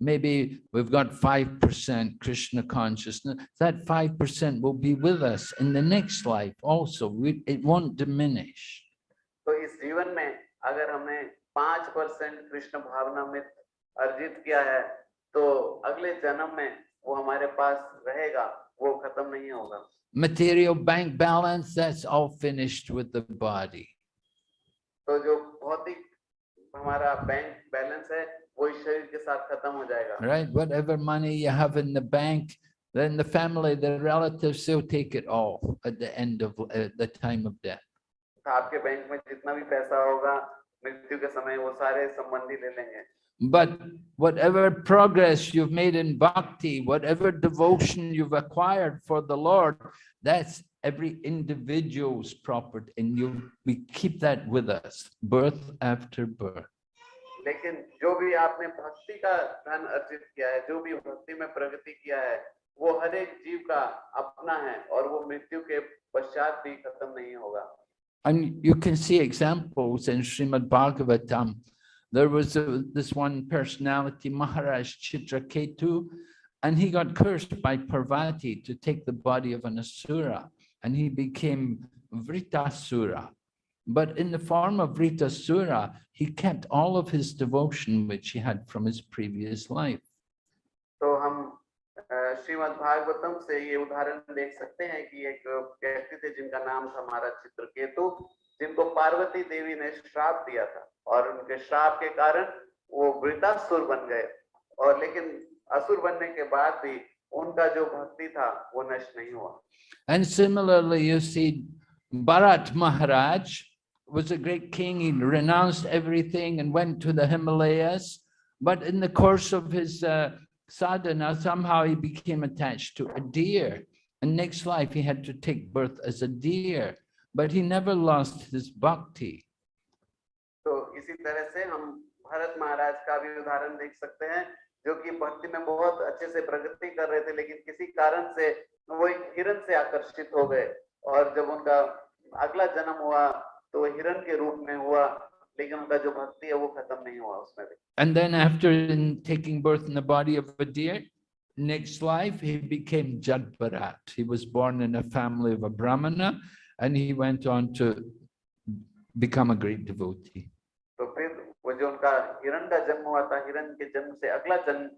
maybe we've got 5% Krishna consciousness, that 5% will be with us in the next life also. We, it won't diminish. तो इस जीवन में अगर हमने पाँच परसेंट कृष्ण भावना में अर्जित किया है तो अगले जन्म में वो हमारे पास रहेगा वो खत्म नहीं होगा। Material bank balance that's all finished with the body तो जो भौतिक हमारा बैंक बैलेंस है वो इस शरीर के साथ खत्म हो जाएगा। Right whatever money you have in the bank then the family the relatives still take it all at the end of uh, the time of तो आपके बैंक में जितना भी पैसा होगा मृत्यु के समय वो सारे संबंधी ले लेंगे But whatever progress you've made in bhakti, whatever devotion you've acquired for the Lord, that's every individual's property and you, we keep that with us, birth after birth. लेकिन जो भी आपने भक्ति का धन अर्जित किया है जो भी भक्ति में प्रगति किया है वो हर एक जीव का अपना है और वो मृत्यु के पश्चात भी खत्म नहीं होगा And you can see examples in Srimad Bhagavatam. There was a, this one personality, Maharaj Chitraketu, and he got cursed by Parvati to take the body of an asura, and he became Vritasura. But in the form of Vritasura, he kept all of his devotion which he had from his previous life. So, Shrimad Bhagavatam से ये उदाहरण देख सकते हैं कि एक व्यक्ति थे जिनका नाम था महाराज चित्रकेतु जिनको पार्वती देवी ने श्राप दिया था और उनके श्राप के कारण वो वृतासुर बन गए और लेकिन असुर बनने के बाद भी उनका जो भक्ति था वो नष्ट नहीं हुआ And similarly, you see, Bharat Maharaj was a great king. He renounced everything and went to the Himalayas. But in the course of his uh, sadhana, somehow he became attached to a deer. And next life, he had to take birth as a deer. But he never lost his bhakti. तो इसी तरह से हम भरत महाराज का भी उदाहरण देख सकते हैं जो कि भक्ति में बहुत अच्छे से प्रगति कर रहे थे लेकिन किसी कारण से वो एक हिरन से आकर्षित हो गए और जब उनका अगला जन्म हुआ तो वो हिरन के रूप में हुआ लेकिन उनका जो भक्ति है वो खत्म नहीं हुआ उसमें भी And then after in taking birth in the body of a deer, next life, he became Jadbarat. He was born in a family of a Brahmana and he went on to become a great devotee. तो फिर वो जो उनका हिरन का जन्म हुआ था हिरन के जन्म से अगला जन्म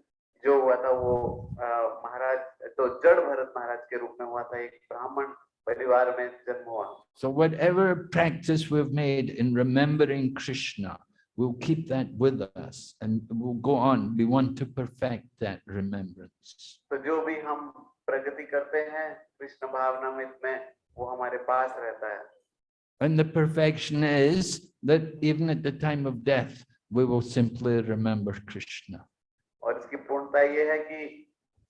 जो हुआ था वो अ, महाराज तो जड़ भरत महाराज के रूप में हुआ था एक ब्राह्मण परिवार में जन्म हुआ So whatever practice we've made in remembering Krishna, we'll keep that with us and we'll go on. We want to perfect that remembrance. तो जो भी हम प्रगति करते हैं कृष्ण भावनामृत में वो हमारे पास रहता है And the perfection is that even at the time of death, we will simply remember Krishna. और इसकी पूर्णता ये है कि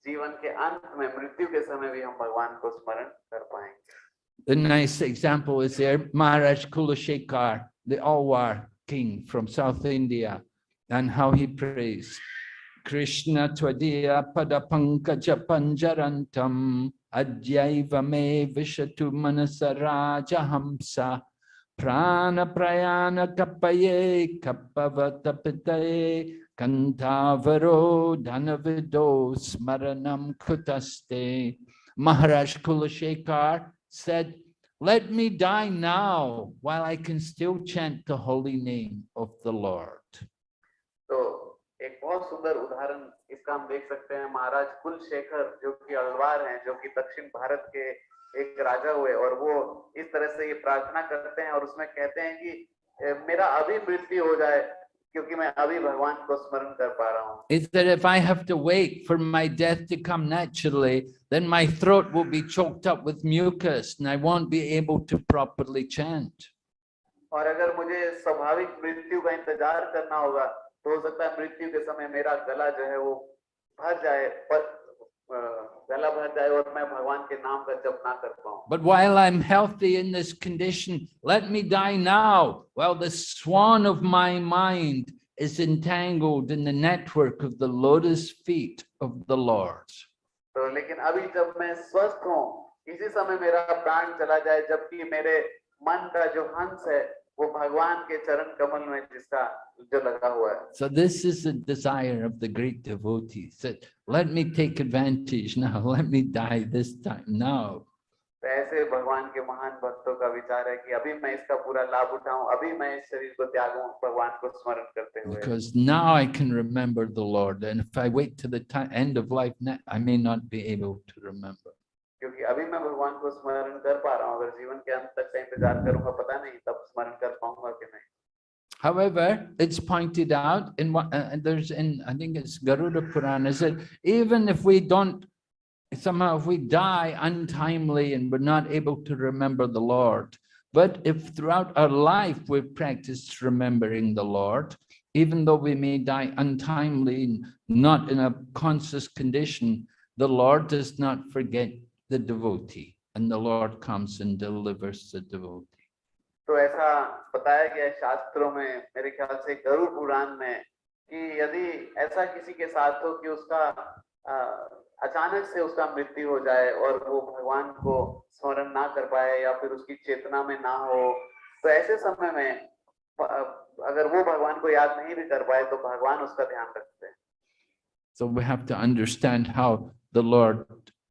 जीवन के अंत में मृत्यु के समय भी हम भगवान को स्मरण कर पाएंगे The nice example is there, Maharaj Kulashekar, the Alwar king from South India, and how he prays. Krishna Tvadiya Padapankaja Panjarantam Adyaiva me Vishatu Manasaraja Hamsa Prana Prayana Kapaye Kapavatapitaye Kantavaro Dhanavido Smaranam Kutaste Maharaj Kulashekar said, let me die now while I can still chant the holy name of the Lord. तो एक बहुत सुंदर उदाहरण इसका हम देख सकते हैं महाराज कुलशेखर जो कि अलवार हैं जो कि दक्षिण भारत के एक राजा हुए और वो इस तरह से ये प्रार्थना करते हैं और उसमें कहते हैं कि मेरा अभी मृत्यु हो जाए क्योंकि मैं अभी भगवान को स्मरण कर पा रहा हूँ Is that if I have to wait for my death to come naturally, then my throat will be choked up with mucus and I won't be able to properly chant. और अगर मुझे स्वाभाविक मृत्यु का इंतज़ार करना होगा तो हो सकता है मृत्यु के समय मेरा गला जो है वो भर जाए पर But while I'm healthy in this condition, let me die now while the swan of my mind is entangled in the network of the lotus feet of the Lord. तो लेकिन अभी जब मैं स्वस्थ हूँ इसी समय मेरा प्राण चला जाए जबकि मेरे मन का जो हंस है वो भगवान के चरण कमल में जिसका जो लगा हुआ है So this is the desire of the great devotees that let me take advantage now, *laughs* let me die this time now. तो ऐसे भगवान के महान भक्तों का विचार है कि अभी मैं इसका पूरा लाभ उठाऊं अभी मैं इस शरीर को त्यागूं भगवान को स्मरण करते हुए Because now I can remember the Lord. And if I wait to the ti- end of life, ne- I may not be able to remember. क्योंकि अभी मैं भगवान को स्मरण कर पा रहा हूँ अगर जीवन के अंत तक का इंतजार करूंगा पता नहीं तब स्मरण कर पाऊंगा कि नहीं However, it's pointed out in what, uh, and there's in, I think it's Garuda Purana, is that even if we don't, somehow if we die untimely and we're not able to remember the Lord, but if throughout our life we've practiced remembering the Lord, even though we may die untimely, and not in a conscious condition, the Lord does not forget the devotee and the Lord comes and delivers the devotee. तो ऐसा बताया गया शास्त्रों में मेरे ख्याल से गरुड़ पुराण में कि यदि ऐसा किसी के साथ हो कि उसका अचानक से उसका मृत्यु हो जाए और वो भगवान को स्मरण ना कर पाए या फिर उसकी चेतना में ना हो तो ऐसे समय में अगर वो भगवान को याद नहीं भी कर पाए तो भगवान उसका ध्यान रखते हैं So we have to understand how the Lord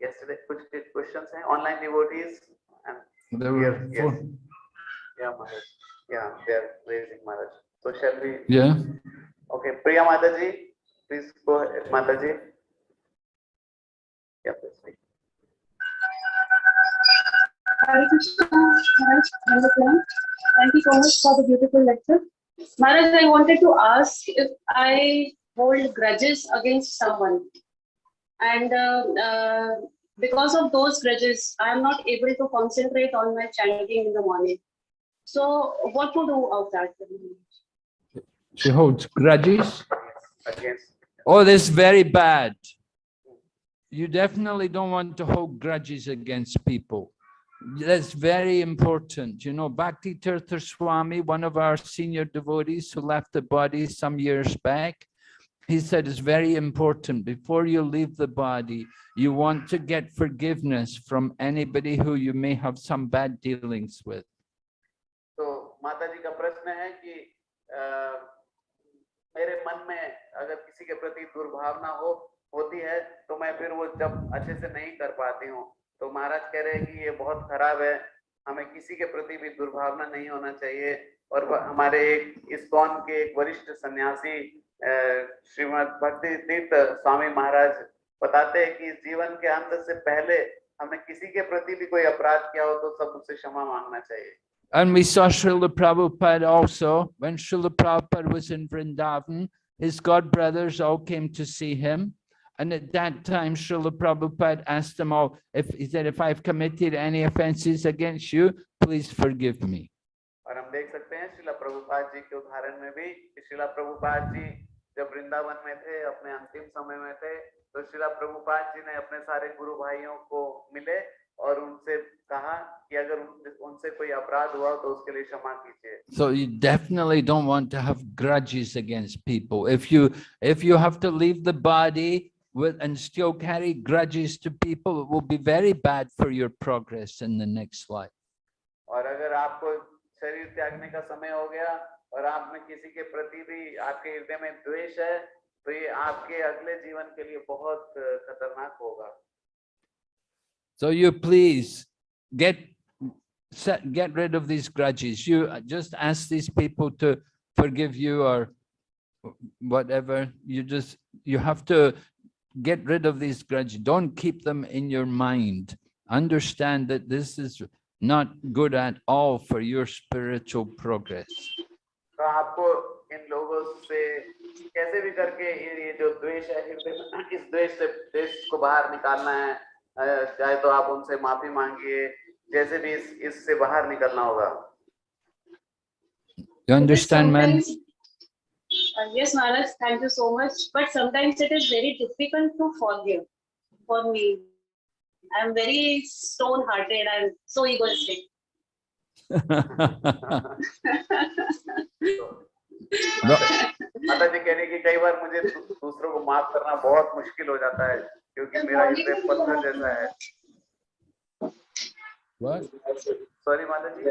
yesterday questions eh? online devotees and there were yes, four. Yes. yeah Maharaj. yeah they're raising Maharaj. so shall we yeah okay priya mataji please go ahead mataji yeah please Maharaj, Thank you so much for the beautiful lecture. Maharaj, I wanted to ask if I hold grudges against someone. And uh, uh, because of those grudges, I am not able to concentrate on my chanting in the morning. So what to do of that? She holds grudges. against Oh, this is very bad. You definitely don't want to hold grudges against people. That's very important. You know, Bhakti Tirtha Swami, one of our senior devotees who left the body some years back, he said it's very important before you leave the body, you want to get forgiveness from anybody who you may have some bad dealings with. तो माता जी का प्रश्न है कि अ, मेरे मन में अगर किसी के प्रति दुर्भावना हो होती है तो मैं फिर वो जब अच्छे से नहीं कर पाती हूँ तो महाराज कह रहे हैं कि ये बहुत खराब है हमें किसी के प्रति भी दुर्भावना नहीं होना चाहिए और व- हमारे एक इस्कॉन के एक वरिष्ठ सन्यासी अ, श्रीमद भक्ति तीर्थ स्वामी महाराज बताते हैं कि जीवन के अंत से पहले हमें किसी के प्रति भी कोई अपराध किया हो तो सब उससे क्षमा मांगना चाहिए And we saw Srila Prabhupada also, when Srila Prabhupada was in Vrindavan, his god brothers all came to see him. And at that time, Srila Prabhupada asked them all, if he said, if I've committed any offenses against you, please forgive me. और हम देख सकते हैं शिला प्रभुपाद जी के उदाहरण में भी कि प्रभुपाद जी जब वृंदावन में थे अपने अंतिम समय में थे तो शिला प्रभुपाद जी ने अपने सारे गुरु भाइयों को मिले और उनसे कहा कि अगर उनसे कोई अपराध हुआ तो उसके लिए क्षमा कीजिए so you definitely don't want to have grudges against people if you if you have to leave the body With and still carry grudges to people it will be very bad for your progress in the next life. और आप में किसी के प्रति भी आपके हृदय में द्वेष है तो ये आपके अगले जीवन के लिए बहुत अ, खतरनाक होगा So you please get, set, get rid of these grudges. You uh, just ask these people to forgive you or whatever. You just, you have to get rid of these grudges. Don't keep them in your mind. Understand that this is not good at all for your spiritual progress. तो आपको इन लोगों से कैसे भी करके ये जो द्वेष है इस द्वेष से द्वेष को बाहर निकालना है चाहे तो आप उनसे माफ़ी मांगिए जैसे भी इस इससे बाहर निकलना होगा You understand, man? Uh, yes, Maharaj, thank you so much. But sometimes it is very difficult to forgive for me. I am very stone-hearted and so egoistic. माता जी कह रही कि कई बार मुझे दूसरों को माफ़ करना बहुत मुश्किल हो जाता है क्योंकि मेरा हृदय पत्थर जैसा है सॉरी माता जी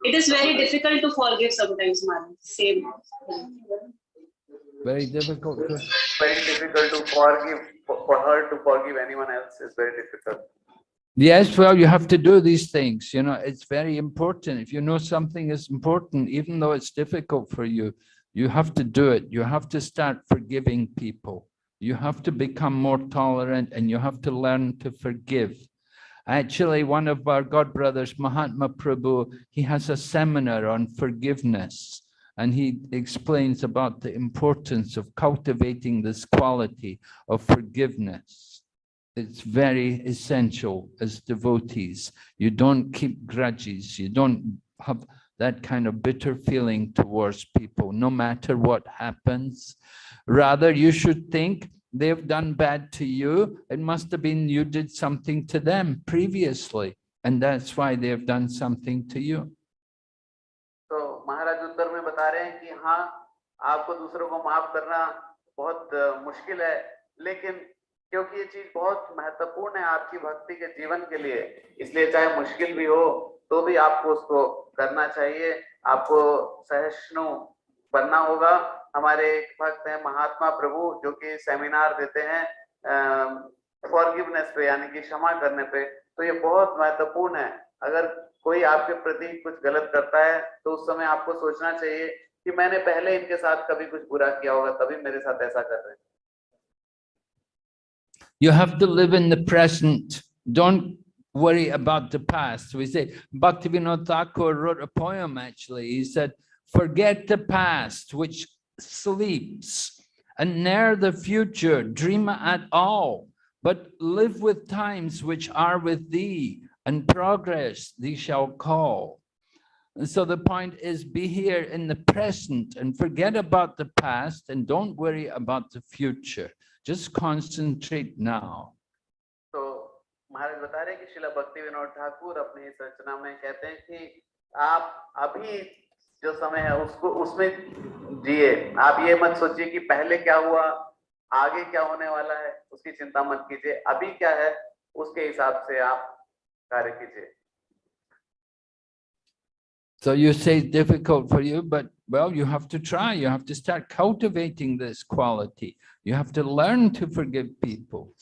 It is very difficult to forgive sometimes, Maharaj. Same. Very difficult. to- very difficult to forgive for for her to forgive anyone else is very difficult Yes, well, you have to do these things, you know, it's very important. If you know something is important, even though it's difficult for you, you have to do it. You have to start forgiving people. You have to become more tolerant and you have to learn to forgive. Actually, one of our god brothers, Mahatma Prabhu, he has a seminar on forgiveness. And he explains about the importance of cultivating this quality of forgiveness it's very essential as devotees. You don't keep grudges. You don't have that kind of bitter feeling towards people, no matter what happens. Rather, you should think they've done bad to you. It must have been you did something to them previously. And that's why they have done something to you. So Maharaj Uttar mein bata rahe hain ki haan, aapko dusron ko maaf karna bahut mushkil hai, lekin क्योंकि ये चीज़ बहुत महत्वपूर्ण है आपकी भक्ति के जीवन के लिए। इसलिए चाहे मुश्किल भी हो तो भी आपको उसको करना चाहिए। आपको सहिष्णु बनना होगा। हमारे एक भक्त हैं महात्मा प्रभु, जो कि सेमिनार देते हैं फॉरगिवनेस पे, यानी कि क्षमा करने पे। तो ये बहुत महत्वपूर्ण है। अगर कोई आपके प्रति कुछ गलत करता है तो उस समय आपको सोचना चाहिए कि मैंने पहले इनके साथ कभी कुछ बुरा किया होगा, तभी मेरे साथ ऐसा कर रहे हैं। You have to live in the present. Don't worry about the past. We say, Bhaktivinoda Thakur wrote a poem actually. He said, forget the past which sleeps and ne'er the future dream at all, but live with times which are with thee and progress thee shall call. And so the point is be here in the present and forget about the past and don't worry about the future. Just concentrate now. तो महाराज बता रहे हैं कि शिला भक्ति विनोद ठाकुर अपनी इस रचना में कहते हैं कि आप अभी जो समय है उसको उसमें जिए आप ये मत सोचिए कि पहले क्या हुआ आगे क्या होने वाला है उसकी चिंता मत कीजिए अभी क्या है उसके हिसाब से आप कार्य कीजिए So you say it's difficult for you, but well, you have to try. You have to start cultivating this quality. You have to learn to forgive people.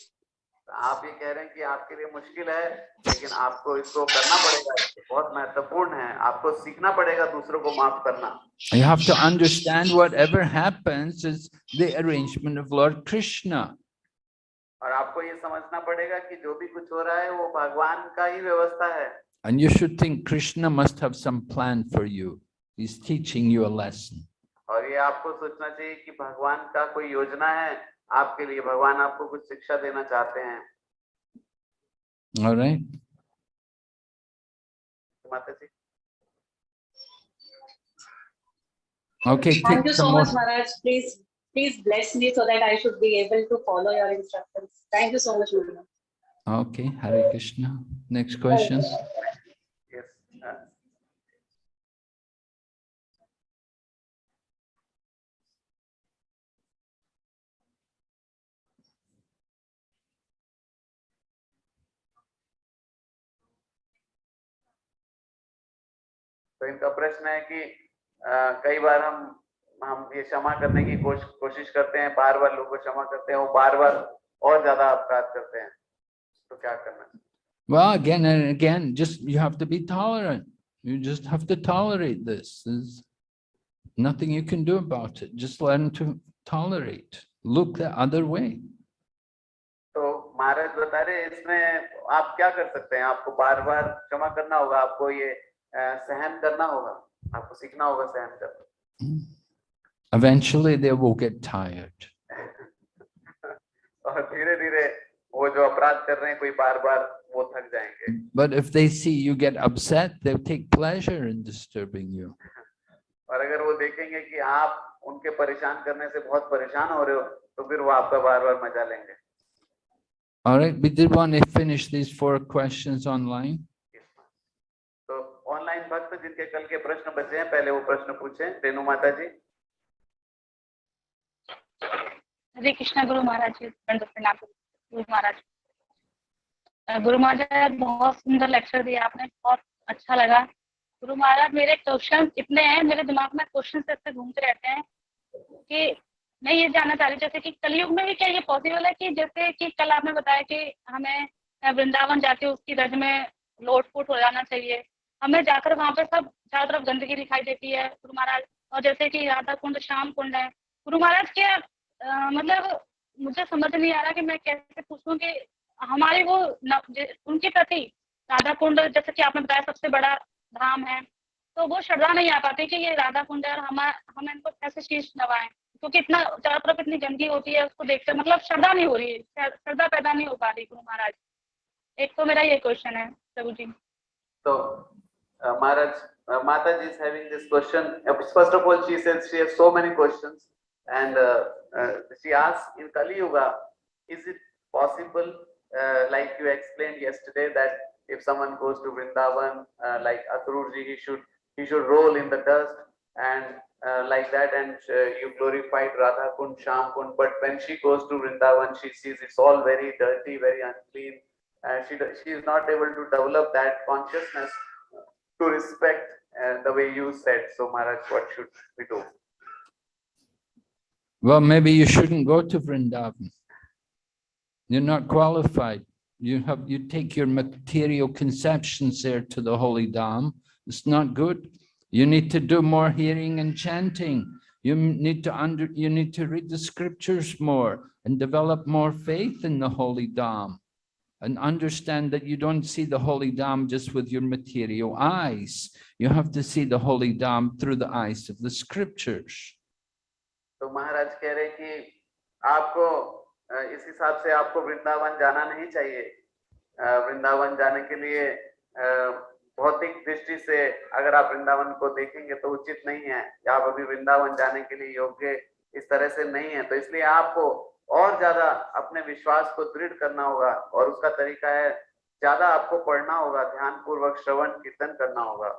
आप ये कह रहे हैं कि आपके लिए मुश्किल है लेकिन आपको इसको करना पड़ेगा ये बहुत महत्वपूर्ण है आपको सीखना पड़ेगा दूसरों को माफ करना You have to understand whatever happens is the arrangement of Lord Krishna. और आपको ये समझना पड़ेगा कि जो भी कुछ हो रहा है वो भगवान का ही व्यवस्था है And you should think Krishna must have some plan for you. He's teaching you a lesson. और ये आपको सोचना चाहिए कि भगवान का कोई योजना है आपके लिए भगवान आपको कुछ शिक्षा देना चाहते हैं right. माता जी Okay. Thank you so much, Maharaj. Please, please bless me so that I should be able to follow your instructions. Thank you so much, Maharaj. Okay. Hare Krishna. Next question. तो इनका प्रश्न है कि अ, कई बार हम हम ये क्षमा करने की कोश, कोशिश करते हैं बार बार लोगों को क्षमा करते हैं वो बार बार और ज़्यादा अपराध करते हैं तो क्या करना Well, again and again, just you have to be tolerant. You just have to tolerate this. There's nothing you can do about it. Just learn to tolerate. Look the other way. तो महाराज बता रहे इसमें आप क्या कर सकते हैं आपको बार बार क्षमा करना होगा आपको ये अ, सहन करना होगा आपको सीखना होगा सहन करना Eventually, they will get tired. *laughs* और धीरे धीरे वो जो अपराध कर रहे हैं कोई बार बार वो थक जाएंगे But if they see you get upset, they'll take pleasure in disturbing you. और अगर वो देखेंगे कि आप उनके परेशान करने से बहुत परेशान हो रहे हो तो फिर वो आपका बार बार मजा लेंगे All right, we did want to finish these four questions online. तो ऑनलाइन भक्त जिनके कल के प्रश्न बचे हैं, पहले वो प्रश्न पूछें। रेणु माता जी हरे कृष्णा, गुरु महाराज जी प्रणाम गुरु महाराज गुरु महाराज, बहुत सुंदर लेक्चर दिया आपने, बहुत अच्छा लगा। गुरु महाराज, मेरे क्वेश्चन इतने हैं, मेरे दिमाग में क्वेश्चन ऐसे घूमते रहते हैं कि मैं ये जानना चाह रही जैसे कि कलयुग में भी क्या ये पॉसिबल है कि जैसे कि कल आपने बताया कि हमें वृंदावन जाके उसकी रज में लोट फूट हो जाना चाहिए हमें जाकर वहाँ पर सब चारों तरफ़ गंदगी दिखाई देती है गुरु महाराज। और जैसे कि राधा कुंड श्याम कुंड है। गुरु महाराज के अ, मतलब मुझे समझ नहीं आ रहा कि मैं कैसे पूछूँ कि हमारी वो न, उनके प्रति राधा कुंड जैसे कि आपने बताया सबसे बड़ा धाम है तो वो श्रद्धा नहीं आ पाती कि ये राधा कुंड है और हम हम इनको कैसे शीश नवाएँ क्योंकि इतना चारों तरफ़ इतनी गंदगी होती है उसको देखते मतलब श्रद्धा नहीं हो रही है श्रद्धा पैदा नहीं हो पा रही गुरु महाराज। एक तो मेरा ये क्वेश्चन है प्रभु जी। तो Uh, Maharaj, uh, Mataji is having this question. Uh, first of all, she says she has so many questions, and uh, uh she asks in Kali Yuga, is it possible, like you explained yesterday, that if someone goes to Vrindavan, like Aturji, he should he should roll in the dust and like that, and you glorified Radha Kund, Shyam Kund. But when she goes to Vrindavan, she sees it's all very dirty, very unclean. she she is not able to develop that consciousness to respect uh, the way you said. So Maharaj, what should we do? Well, maybe you shouldn't go to Vrindavan. You're not qualified. You have, you take your material conceptions there to the holy Dham. It's not good. You need to do more hearing and chanting. You need to under, you need to read the scriptures more and develop more faith in the holy Dham and understand that you don't see the Holy Dham just with your material eyes. You have to see the Holy Dham through the eyes of the scriptures. तो महाराज कह रहे कि you should not go to Vrindavan. जाना नहीं चाहिए वृंदावन जाने के लिए भौतिक दृष्टि से अगर आप और ज़्यादा अपने विश्वास को दृढ़ करना होगा और उसका तरीका है ज़्यादा आपको पढ़ना होगा ध्यान पूर्वक श्रवण कीर्तन करना होगा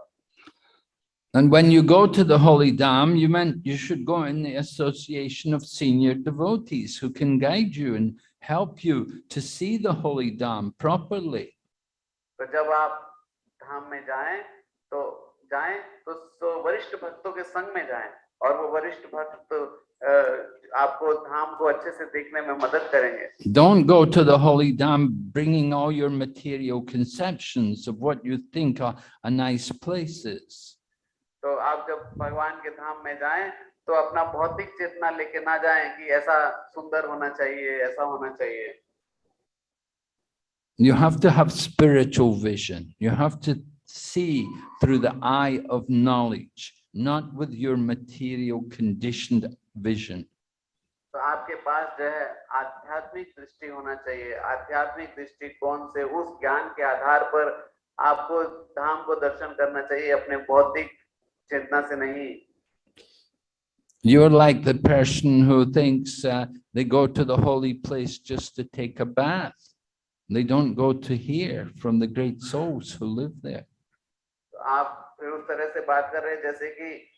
And when you go to the holy Dham, you meant you should go in the association of senior devotees who can guide you and help you to see the holy Dham properly. तो जब आप धाम में जाएँ तो जाएँ तो, तो वरिष्ठ भक्तों के संग में जाएँ और वो वरिष्ठ भक्त अ, आपको धाम को अच्छे से देखने में मदद करेंगे Don't go to the holy Dham bringing all your material conceptions of what you think are a nice place is. तो आप जब भगवान के धाम में जाएं तो अपना भौतिक चेतना लेके ना जाएं कि ऐसा सुंदर होना चाहिए ऐसा होना चाहिए You have to have spiritual vision. You have to see through the eye of knowledge, not with your material conditioned vision. तो आपके पास जो है आध्यात्मिक दृष्टि होना चाहिए आध्यात्मिक दृष्टिकोण से उस ज्ञान के आधार पर आपको धाम को दर्शन करना चाहिए अपने बौद्धिक चेतना से नहीं You're like the person who thinks uh, they go to the holy place just to take a bath. They don't go to hear from the great souls who live there. तो आप फिर उस तरह से बात कर रहे हैं जैसे कि अ,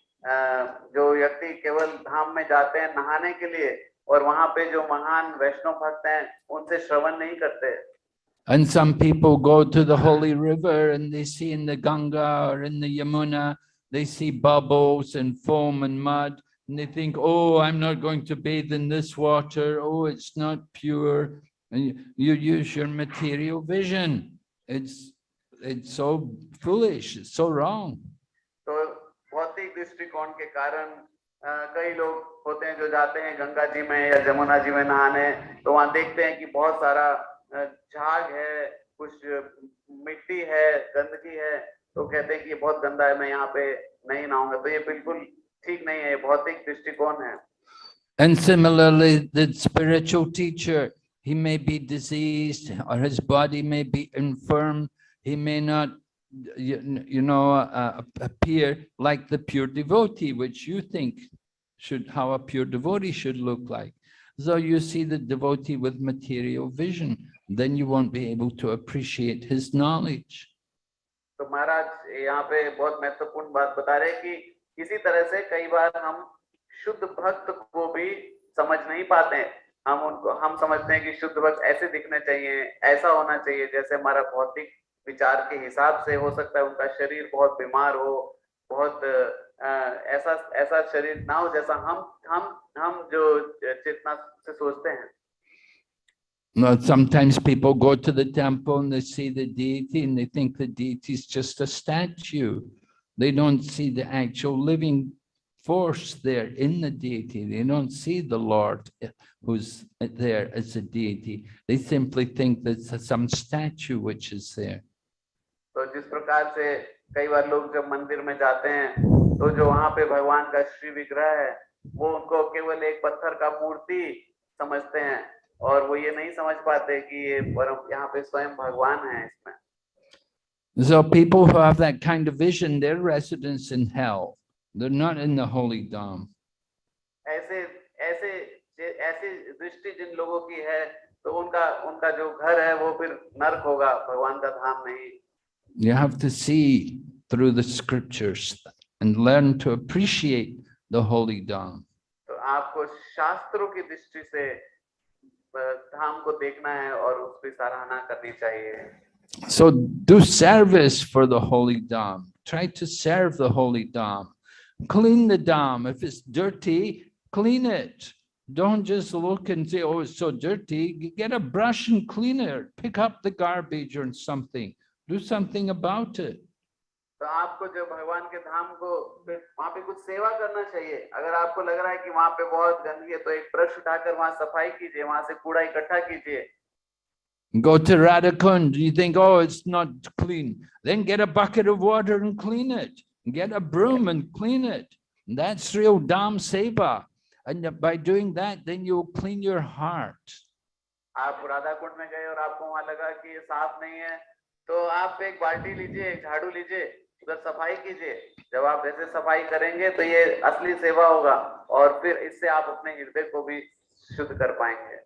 जो व्यक्ति केवल धाम में जाते हैं नहाने के लिए और वहां पे जो महान वैष्णव भक्त हैं उनसे श्रवण नहीं करते And some people go to the holy river and they see in the Ganga or in the Yamuna, they see bubbles and foam and mud. And they think, oh, I'm not going to bathe in this water. Oh, it's not pure. And you, you use your material vision. It's, it's so foolish. It's so wrong. दृष्टिकोण के कारण कई लोग होते हैं जो जाते हैं गंगा जी में या जमुना जी में नहाने तो वहाँ देखते हैं कि बहुत सारा झाग है कुछ मिट्टी है गंदगी है तो कहते हैं कि ये बहुत गंदा है मैं यहाँ पे नहीं नहाऊँगा तो ये बिल्कुल ठीक नहीं है भौतिक दृष्टिकोण है And similarly, the spiritual teacher, he may be diseased or his body may be infirm. He may not, you, you know, uh, appear like the pure devotee, which you think should, how a pure devotee should look like. So you see the devotee with material vision, then you won't be able to appreciate his knowledge. तो महाराज यहाँ पे बहुत महत्वपूर्ण बात बता रहे हैं कि इसी तरह से कई बार हम शुद्ध भक्त को भी समझ नहीं पाते हैं हम उनको हम समझते हैं कि शुद्ध भक्त ऐसे दिखने चाहिए ऐसा होना चाहिए जैसे हमारा भौतिक विचार के हिसाब से हो सकता है उनका शरीर बहुत बीमार हो बहुत अ, ऐसा ऐसा शरीर ना हो जैसा हम हम हम जो चेतना से सोचते हैं Now, sometimes people go to the temple and they see the deity and they think the deity is just a statue. They don't see the actual living force there in the deity. They don't see the Lord eh, who's there as a deity. They simply think that it's some statue which is there. तो जिस प्रकार से कई बार लोग जब मंदिर में जाते हैं तो जो वहाँ पे भगवान का श्री विग्रह है वो उनको केवल एक पत्थर का मूर्ति समझते हैं और वो ये नहीं समझ पाते कि ये परम यहाँ पे स्वयं भगवान है इसमें So people who have that kind of vision, they're residents in hell. They're not in the holy Dham. ऐसे ऐसे ऐसी दृष्टि जिन लोगों की है तो उनका उनका जो घर है वो फिर नरक होगा भगवान का धाम नहीं You have to see through the scriptures and learn to appreciate the holy Dham. तो आपको शास्त्रों की दृष्टि से अ, धाम को देखना है और उसकी सराहना करनी चाहिए So do service for the holy Dham. Try to serve the holy Dham. Clean the Dham. If it's dirty, clean it. Don't just look and say, oh, it's so dirty. G- Get a brush and clean it. Pick up the garbage or something. Do something about it. तो आपको जो भगवान के धाम को फिर वहां पे कुछ सेवा करना चाहिए अगर आपको लग रहा है कि वहां पे बहुत गंदगी है तो एक ब्रश उठाकर वहां सफाई कीजिए वहां से कूड़ा इकट्ठा कीजिए Go to Radhakund, you think, oh, it's not clean. Then get a bucket of water and clean it. Get a broom and clean it. That's real Dham Seva. And by doing that, then you'll clean your heart. आप राधा कुंड में गए और आपको वहां लगा कि ये साफ नहीं है तो आप एक बाल्टी लीजिए एक झाड़ू लीजिए उधर सफ़ाई कीजिए जब आप ऐसे सफ़ाई करेंगे तो ये असली सेवा होगा और फिर इससे आप अपने हृदय को भी शुद्ध कर पाएँगे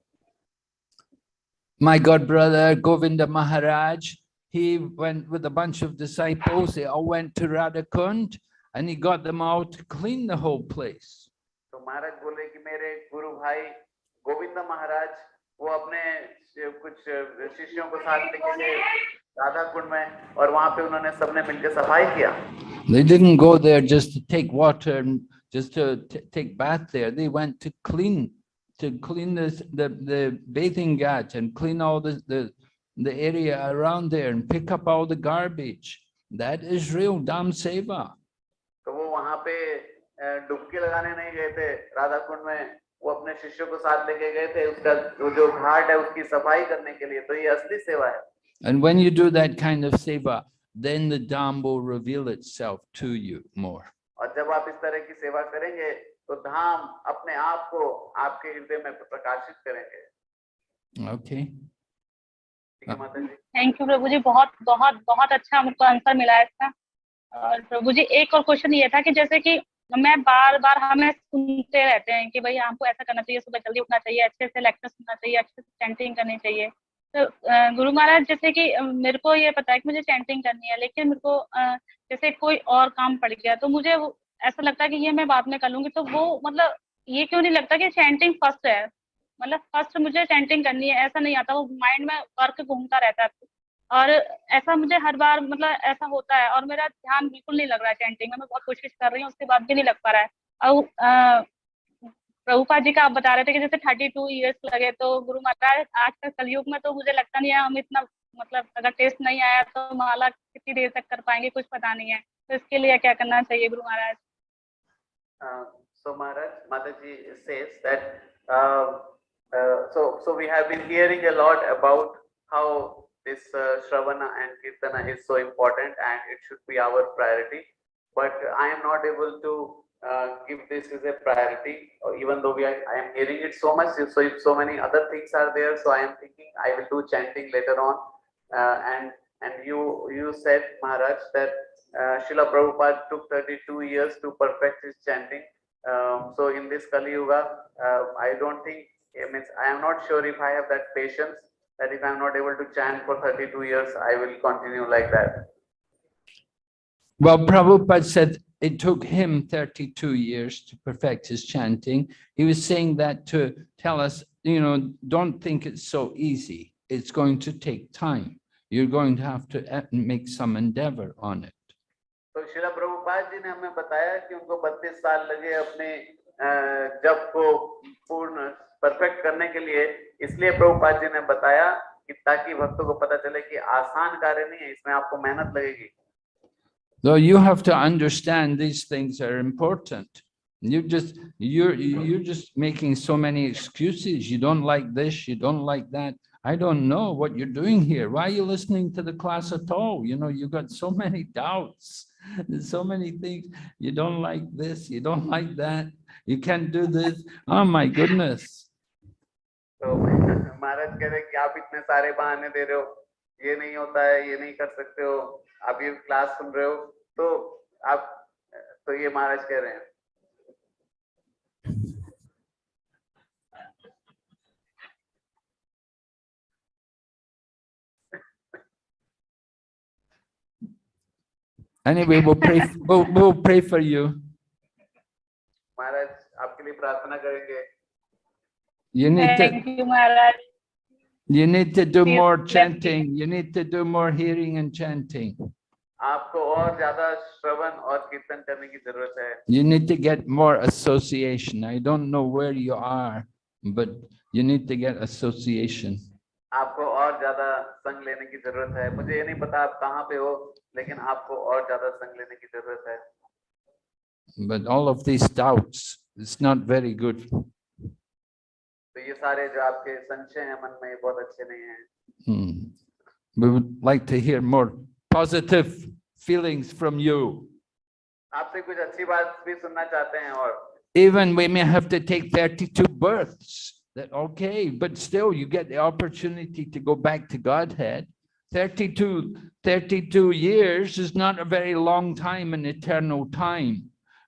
My god brother Govinda Maharaj, he went with a bunch of disciples, they all went to Radhakund and he got them all to clean the whole place. तो महाराज बोले कि मेरे गुरु भाई गोविंद महाराज वो अपने शि- कुछ शिष्यों को साथ लेके गए राधा कुंड में और वहां पे उन्होंने सबने मिलकर सफाई किया They didn't go there just to take water and just to t- take bath there. They went to clean, to clean this, the, the bathing ghat and clean all the, the, the area around there and pick up all the garbage. That is real Dham Seva. तो वो वहां पे अ, डुबकी लगाने नहीं गए थे राधा कुंड में वो अपने शिष्यों को साथ लेके गए थे उसका वो जो घाट है उसकी सफ़ाई करने के लिए। तो ये असली सेवा है। And when you do that kind of seva, then the Dham will reveal itself to you more. और जब आप इस तरह की सेवा करेंगे तो धाम अपने आप को आपके हृदय में प्रकाशित करेंगे। Okay. ठीक है माता जी। Thank you Prabhu ji. बहुत बहुत बहुत अच्छा हमको आंसर मिला है इसका। और प्रभु जी एक और क्वेश्चन ये था कि जैसे कि मैं बार बार हमें सुनते रहते हैं कि भाई हमको ऐसा करना चाहिए, सुबह जल्दी उठना चाहिए, अच्छे से लेक्चर सुनना चाहिए, अच्छे से चैंटिंग करनी चाहिए। तो गुरु महाराज जैसे कि मेरे को ये पता है कि मुझे चैंटिंग करनी है, लेकिन मेरे को जैसे कोई और काम पड़ गया तो मुझे ऐसा लगता है कि ये मैं बाद में कर लूँगी तो वो मतलब ये क्यों नहीं लगता कि चैंटिंग फ़र्स्ट है? मतलब फ़र्स्ट मुझे चैंटिंग करनी है, ऐसा नहीं आता, वो माइंड में वर्क घूमता रहता है। और ऐसा मुझे हर बार मतलब ऐसा होता है और मेरा ध्यान बिल्कुल नहीं लग रहा है चैंटिंग में मैं बहुत कोशिश कर रही हूँ उसके बाद भी नहीं लग पा रहा है। और प्रभुपाद जी का आप बता रहे थे कि जैसे थर्टी टू ईयर्स लगे तो गुरु महाराज आज तक कलयुग में तो मुझे लगता नहीं है हम इतना मतलब अगर टेस्ट नहीं आया तो माला कितनी देर तक कर पाएँगे कुछ पता नहीं है। तो इसके लिए क्या करना चाहिए Guru Maharaj? Uh, so Maharaj, Mataji says that, uh, uh, so, so we have been hearing a lot about how this uh, Shravana and Kirtana is so important and it should be our priority. But I am not able to uh, give this as a priority, even though we are, I am hearing it so much, so if so many other things are there, so I am thinking I will do chanting later on. Uh, and, and you, you said Maharaj that uh, Srila Prabhupada took 32 years to perfect his chanting. Um, so in this Kali Yuga, uh, I don't think, I means I am not sure if I have that patience that if I am not able to chant for 32 years, I will continue like that. Well, Prabhupada said it took him 32 years to perfect his chanting. He was saying that to tell us, you know, don't think it's so easy. It's going to take time. You're going to have to uh, make some endeavor on it. तो शिला प्रभुपाद जी ने हमें बताया कि उनको 32 साल लगे अपने अ, जप को पूर्ण परफेक्ट करने के लिए इसलिए प्रभुपाद जी ने बताया कि ताकि भक्तों को पता चले कि आसान कार्य नहीं है इसमें आपको मेहनत लगेगी Though you have to understand these things are important. You just, you're, you're just making so many excuses. You don't like this, you don't like that. I don't know what you're doing here. Why are you listening to the class at all? You know, you got so many doubts. There's so many things. You don't like this, you don't like that. You can't do this. Oh my goodness. तो *laughs* महाराज कह रहे कि आप इतने सारे बहाने दे रहे हो। ये नहीं होता है ये नहीं कर सकते हो। आप ये क्लास सुन रहे हो। तो आप तो ये महाराज कह रहे हैं। Anyway, we'll pray, we'll, we'll pray for you. *laughs* महाराज आपके लिए प्रार्थना करेंगे। You need to, thank you Maharaj you need to do Yes, more thank you. chanting. You need to do more hearing and chanting. आपको और ज्यादा श्रवण और कीर्तन करने की जरूरत है You need to get more association. I don't know where you are, but you need to get association. आपको और ज्यादा संग लेने की जरूरत है मुझे ये नहीं पता आप कहाँ पे हो लेकिन आपको और ज्यादा संग लेने की जरूरत है But all of these doubts, it's not very good. तो ये सारे जो आपके संशय हैं मन में ये बहुत अच्छे नहीं हैं Hmm. We would like to hear more positive feelings from you. आपसे कुछ अच्छी बात भी सुनना चाहते हैं और Even we may have to take 32 births. That okay, but still you get the opportunity to go back to Godhead. 32, 32 years is not a very long time in eternal time.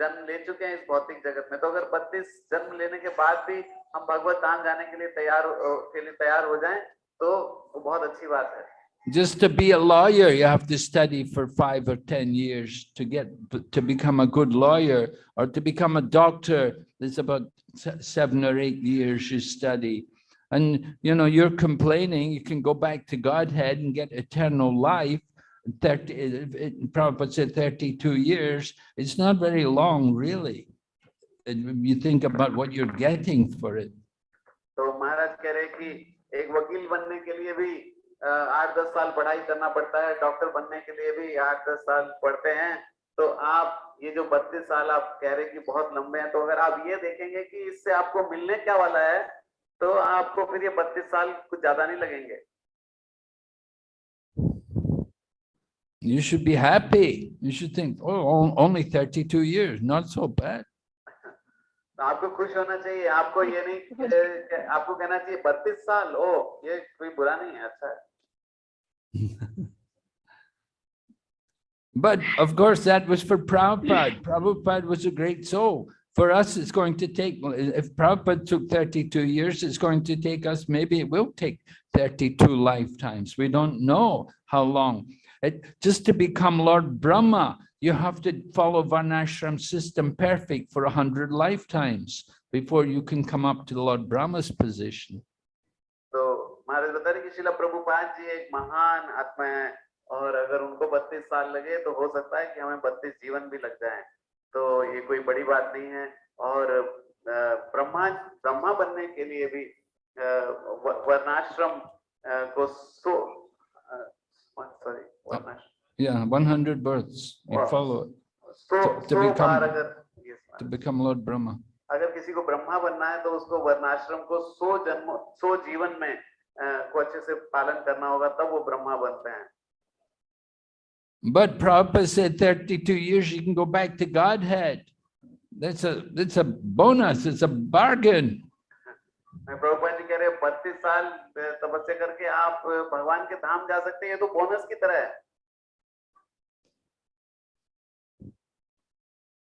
जन्म ले चुके हैं इस भौतिक जगत में तो अगर बत्तीस जन्म लेने के बाद भी हम भगवत धाम जाने के लिए तैयार अ, के लिए तैयार हो जाएं तो वो बहुत अच्छी बात है Just to be a lawyer, you have to study for five or 10 years to get, to become a good lawyer, or to become a doctor, there's about se- seven or eight years you study. And, you know, you're complaining, you can go back to Godhead and get eternal life. Thirty, it- it- Prabhupada said thirty-two years, it's not very long, really. And you think about what you're getting for it. तो महाराज कह रहे कि एक वकील बनने के लिए भी आठ दस साल पढ़ाई करना पड़ता है डॉक्टर बनने के लिए भी आठ दस साल पढ़ते हैं तो आप ये जो बत्तीस साल आप कह रहे कि बहुत लंबे हैं तो अगर आप ये देखेंगे कि इससे आपको मिलने क्या वाला है तो आपको फिर ये बत्तीस साल कुछ ज़्यादा नहीं लगेंगे You should be happy. You should think, oh, on- only thirty-two years, not so bad. तो आपको खुश होना चाहिए आपको ये नहीं अ, *laughs* आपको कहना चाहिए बत्तीस साल ओ ये कोई बुरा नहीं है अच्छा है But of course, that was for Prabhupada. Prabhupada was a great soul. For us, it's going to take, if Prabhupada took 32 years, it's going to take us, maybe it will take 32 lifetimes. We don't know how long. It, just to become Lord Brahma, you have to follow Varnashram system perfect for 100 lifetimes before you can come up to Lord Brahma's position. तो महाराज बता रहे कि शिला प्रभुपाद जी एक महान आत्मा है और अगर उनको बत्तीस साल लगे तो हो सकता है कि हमें बत्तीस जीवन भी लग जाए तो ये कोई बड़ी बात नहीं है और अ, ब्रह्मा ब्रह्मा बनने के लिए भी अ, व- वर्णाश्रम अ, को सो सॉरी वर्णाश्रम Yeah, 100 births, you Wow. follow it so To- to so become- बार अगर yes, to Maharaj. become Lord Brahma. अगर किसी को ब्रह्मा बनना है तो उसको वर्णाश्रम को सो जन्म सो जीवन में अ, को अच्छे से पालन करना होगा तब वो ब्रह्मा बनते हैं But Prabhupada said 32 years, you can go back to Godhead. That's a, that's a bonus, it's a bargain. *laughs* मैं प्रभुपाद जी कह रहे बत्तीस साल तपस्या करके आप भगवान के धाम जा सकते हैं। ये तो बोनस की तरह है।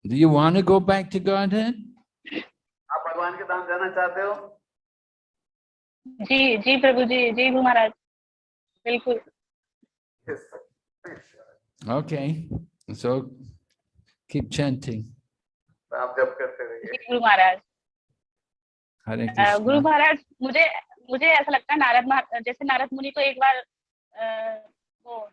Do you want to go back to Godhead? आप भगवान के धाम जाना चाहते हो? जी जी प्रभु जी जी गुरु महाराज। बिल्कुल। Yes. Okay, so keep chanting. आप जब करते रहिए। जी गुरु महाराज। गुरु महाराज मुझे मुझे ऐसा लगता है नारद जैसे नारद मुनि को एक बार वो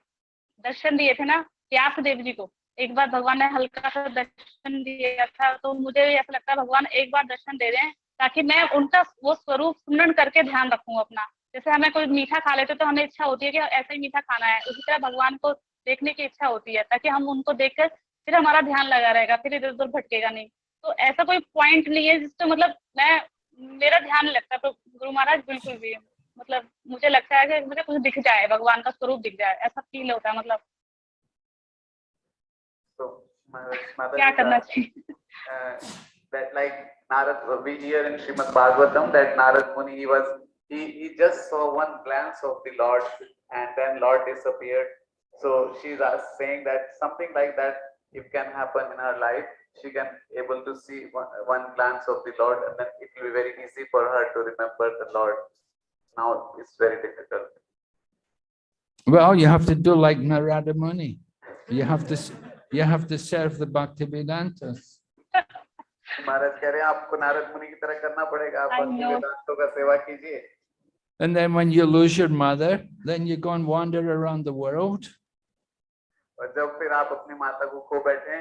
दर्शन दिए थे ना व्यास देव जी को एक बार भगवान ने हल्का सा दर्शन दिया था तो मुझे भी ऐसा लगता है भगवान एक बार दर्शन दे रहे हैं ताकि मैं उनका वो स्वरूप स्मरण करके ध्यान रखूँ अपना। जैसे हमें कोई मीठा खा लेते तो हमें इच्छा होती है कि ऐसा ही मीठा खाना है। उसी तरह भगवान को देखने की इच्छा होती है ताकि हम उनको देखकर फिर हमारा ध्यान लगा रहेगा फिर इधर उधर भटकेगा नहीं। तो ऐसा कोई पॉइंट नहीं है जिससे मतलब मैं मेरा ध्यान लगता तो गुरु महाराज बिल्कुल भी मतलब मुझे लगता है कि मुझे कुछ दिख जाए भगवान का स्वरूप दिख जाए ऐसा फील होता है मतलब तो माता क्या करना चाहिए uh, like Narad, we hear in Srimad Bhagavatam that Narad Muni, he was, he, he just saw one glance of the Lord and then Lord disappeared. So she's uh, saying that something like that, if can happen in her life, she can able to see one, one glance of the Lord and then it will be very easy for her to remember the Lord. Now it's very difficult. Well, you have to do like Narada Muni. You have to, s- you have to serve the Bhaktivedantas. महाराज कह रहे हैं आपको नारद मुनि की तरह करना पड़ेगा आप I भक्ति know. वेदांतों का सेवा कीजिए And then when you lose your mother, then you go and wander around the world. और जब फिर आप अपनी माता को खो बैठे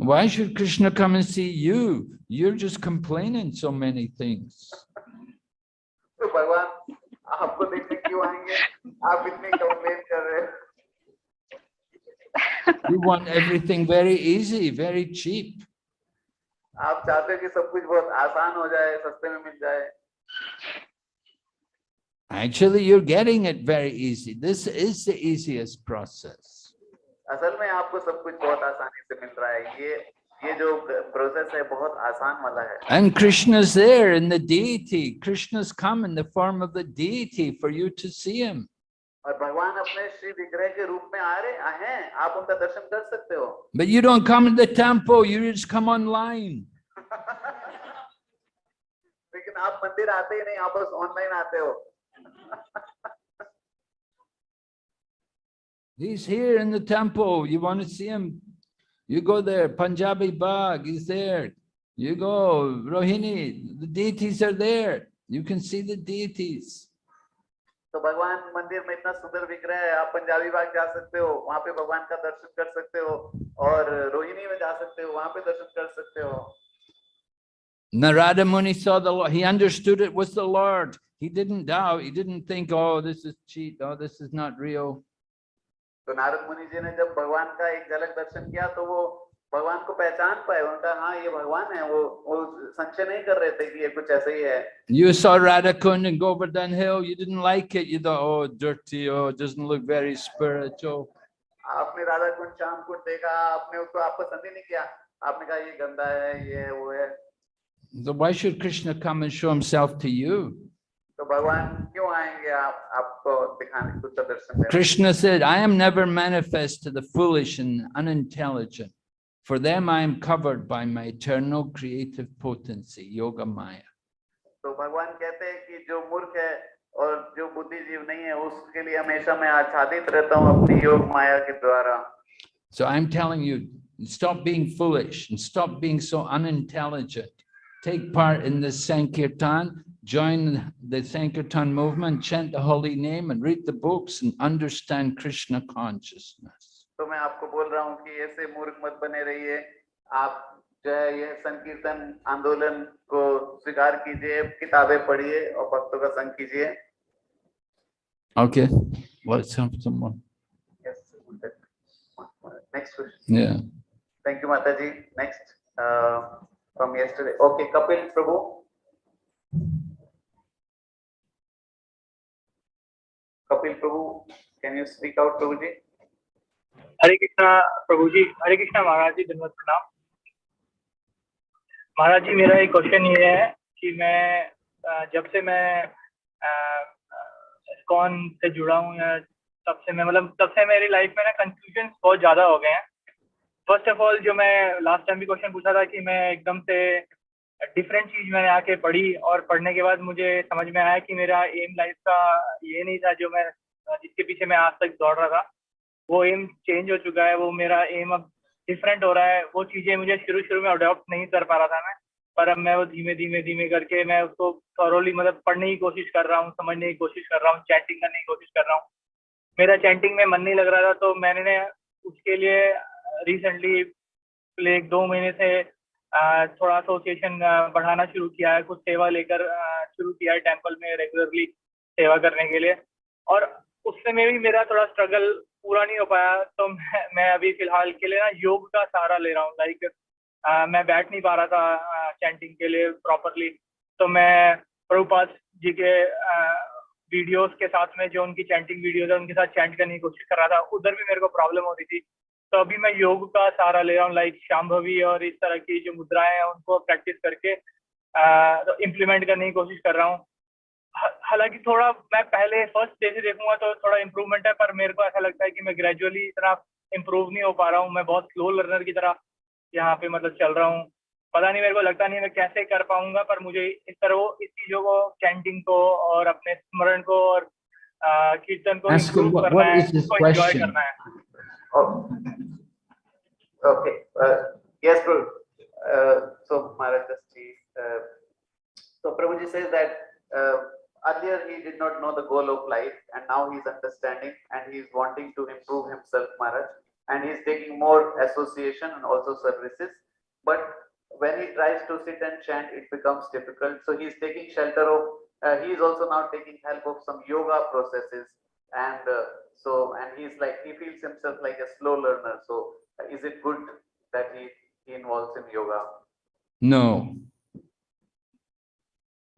Why should Krishna come and see you? You're just complaining so many things. तो भगवान आपको देखने क्यों आएंगे आप इतनी कंप्लेन कर रहे हो You want everything very easy, very cheap. आप चाहते हो कि सब कुछ बहुत आसान हो जाए सस्ते में मिल जाए Actually, you're getting it very easy. This is the easiest process. असल में आपको सब कुछ बहुत आसानी से मिल रहा है ये ये जो प्रोसेस है बहुत आसान वाला है And Krishna's there in the deity. Krishna's come in the form of the deity for you to see him. और भगवान अपने श्री विग्रह के रूप में आ रहे हैं आप उनका दर्शन कर सकते हो But you don't come in the temple, you just come online. *laughs* लेकिन आप मंदिर आते ही नहीं आप बस ऑनलाइन आते हो *laughs* He's here in the temple. You want to see him? You go there. Punjabi Bagh is there. You go, Rohini, the deities are there. You can see the deities. तो भगवान मंदिर में इतना सुंदर विग्रह है आप पंजाबी बाग जा सकते हो वहां पे भगवान का दर्शन कर सकते हो और रोहिणी में जा सकते हो वहां पे दर्शन कर सकते हो Narada Muni saw the Lord. He understood it was the Lord. He didn't doubt. He didn't think, oh, this is cheat. Oh, this is not real. तो नारद मुनि जी ने जब भगवान का एक झलक दर्शन किया तो वो भगवान को पहचान पाए उनका हाँ ये भगवान है वो वो संशय नहीं कर रहे थे कि ये कुछ ऐसे ही है You saw Radhakund and Govardhan Hill. You didn't like it. You thought, oh, dirty. Oh, it doesn't look very spiritual. आपने राधा कुंड श्याम कुंड देखा आपने उसको आप पसंद ही नहीं किया आपने कहा ये गंदा है ये वो है So why should Krishna come and show himself to you? Krishna said, I am never manifest to the foolish and unintelligent. For them I am covered by my eternal creative potency, Yoga Maya. तो भगवान कहते हैं कि जो मूर्ख है और जो बुद्धिजीव नहीं है उसके लिए हमेशा मैं आच्छादित रहता हूँ अपनी योग माया के द्वारा So I'm telling you, stop being foolish and stop being so unintelligent. Take part in the Sankirtan, join the Sankirtan movement, chant the holy name and read the books and understand Krishna consciousness. तो मैं आपको बोल रहा हूँ कि ऐसे मूर्ख मत बने रहिए आप जो है यह संकीर्तन आंदोलन को स्वीकार कीजिए किताबें पढ़िए और भक्तों का संग कीजिए Okay, let's have someone. Next question Yeah. Thank you माता जी next from yesterday okay Kapil Prabhu Kapil Prabhu can you speak out Prabhu ji? Hare Krishna, Prabhu ji, Hare Krishna Maharaj ji, धन्यवाद प्रणाम। महाराज जी, मेरा एक क्वेश्चन ये है कि मैं जब से मैं कौन से जुड़ा हूँ या तब से मैं मतलब तब से मेरी लाइफ में ना कंफ्यूजन बहुत ज़्यादा हो गए हैं। फ़र्स्ट ऑफ़ ऑल जो मैं लास्ट टाइम भी क्वेश्चन पूछा था कि मैं एकदम से डिफरेंट चीज़ मैंने आके पढ़ी और पढ़ने के बाद मुझे समझ में आया कि मेरा एम लाइफ का ये नहीं था जो मैं, जिसके पीछे मैं आज तक दौड़ रहा था। वो एम चेंज हो चुका है, वो मेरा एम अब डिफरेंट हो रहा है। वो चीज़ें मुझे शुरू शुरू में अडोप्ट नहीं कर पा रहा था मैं, पर अब मैं वो धीमे धीमे धीमे करके मैं उसको थॉरोली मतलब पढ़ने की कोशिश कर रहा हूँ, समझने की कोशिश कर रहा हूँ चैटिंग करने की कोशिश कर रहा हूँ। मेरा चैंटिंग में मन नहीं लग रहा था तो मैंने उसके लिए रिसेंटली एक दो महीने से थोड़ा एसोसिएशन बढ़ाना शुरू किया है कुछ सेवा लेकर शुरू किया है टेंपल में रेगुलरली सेवा करने के लिए। और उससे में भी मेरा थोड़ा स्ट्रगल पूरा नहीं हो पाया तो मैं, मैं अभी फ़िलहाल के लिए ना योग का सहारा ले रहा हूँ। लाइक मैं बैठ नहीं पा रहा था चैंटिंग के लिए प्रॉपरली तो मैं प्रभुपाद जी के वीडियोस के साथ में जो उनकी चैंटिंग वीडियोस है उनके साथ चैंट करने की कोशिश कर रहा था उधर भी मेरे को प्रॉब्लम हो रही थी। तो अभी मैं योग का सहारा ले रहा हूँ लाइक शाम्भवी और इस तरह की जो मुद्राएँ हैं उनको प्रैक्टिस करके इम्प्लीमेंट करने की कोशिश कर रहा हूँ। हालाँकि थोड़ा मैं पहले फ़र्स्ट डे से देखूँगा तो थोड़ा इम्प्रूवमेंट है पर मेरे को ऐसा लगता है कि मैं ग्रेजुअली इतना इम्प्रूव नहीं हो पा रहा हूँ। मैं बहुत स्लो लर्नर की तरह यहाँ पे मतलब चल रहा हूँ। पता नहीं मेरे को लगता नहीं मैं कैसे कर पाऊँगा पर मुझे इस तरह वो इस चीज़ों को चैंटिंग को और अपने स्मरण को और कीर्तन को करना है question? करना है। Oh. Okay, uh, yes, Prabhu. Uh, so Maharaj uh, so Prabhuji says that uh, earlier he did not know the goal of life and now he is understanding and he is wanting to improve himself, Maharaj. And he is taking more association and also services. But when he tries to sit and chant, it becomes difficult. So he is taking shelter of, uh, he is also now taking help of some yoga processes And uh, so, and he's like, he feels himself like a slow learner. So uh, is it good that he, he involves in yoga? No.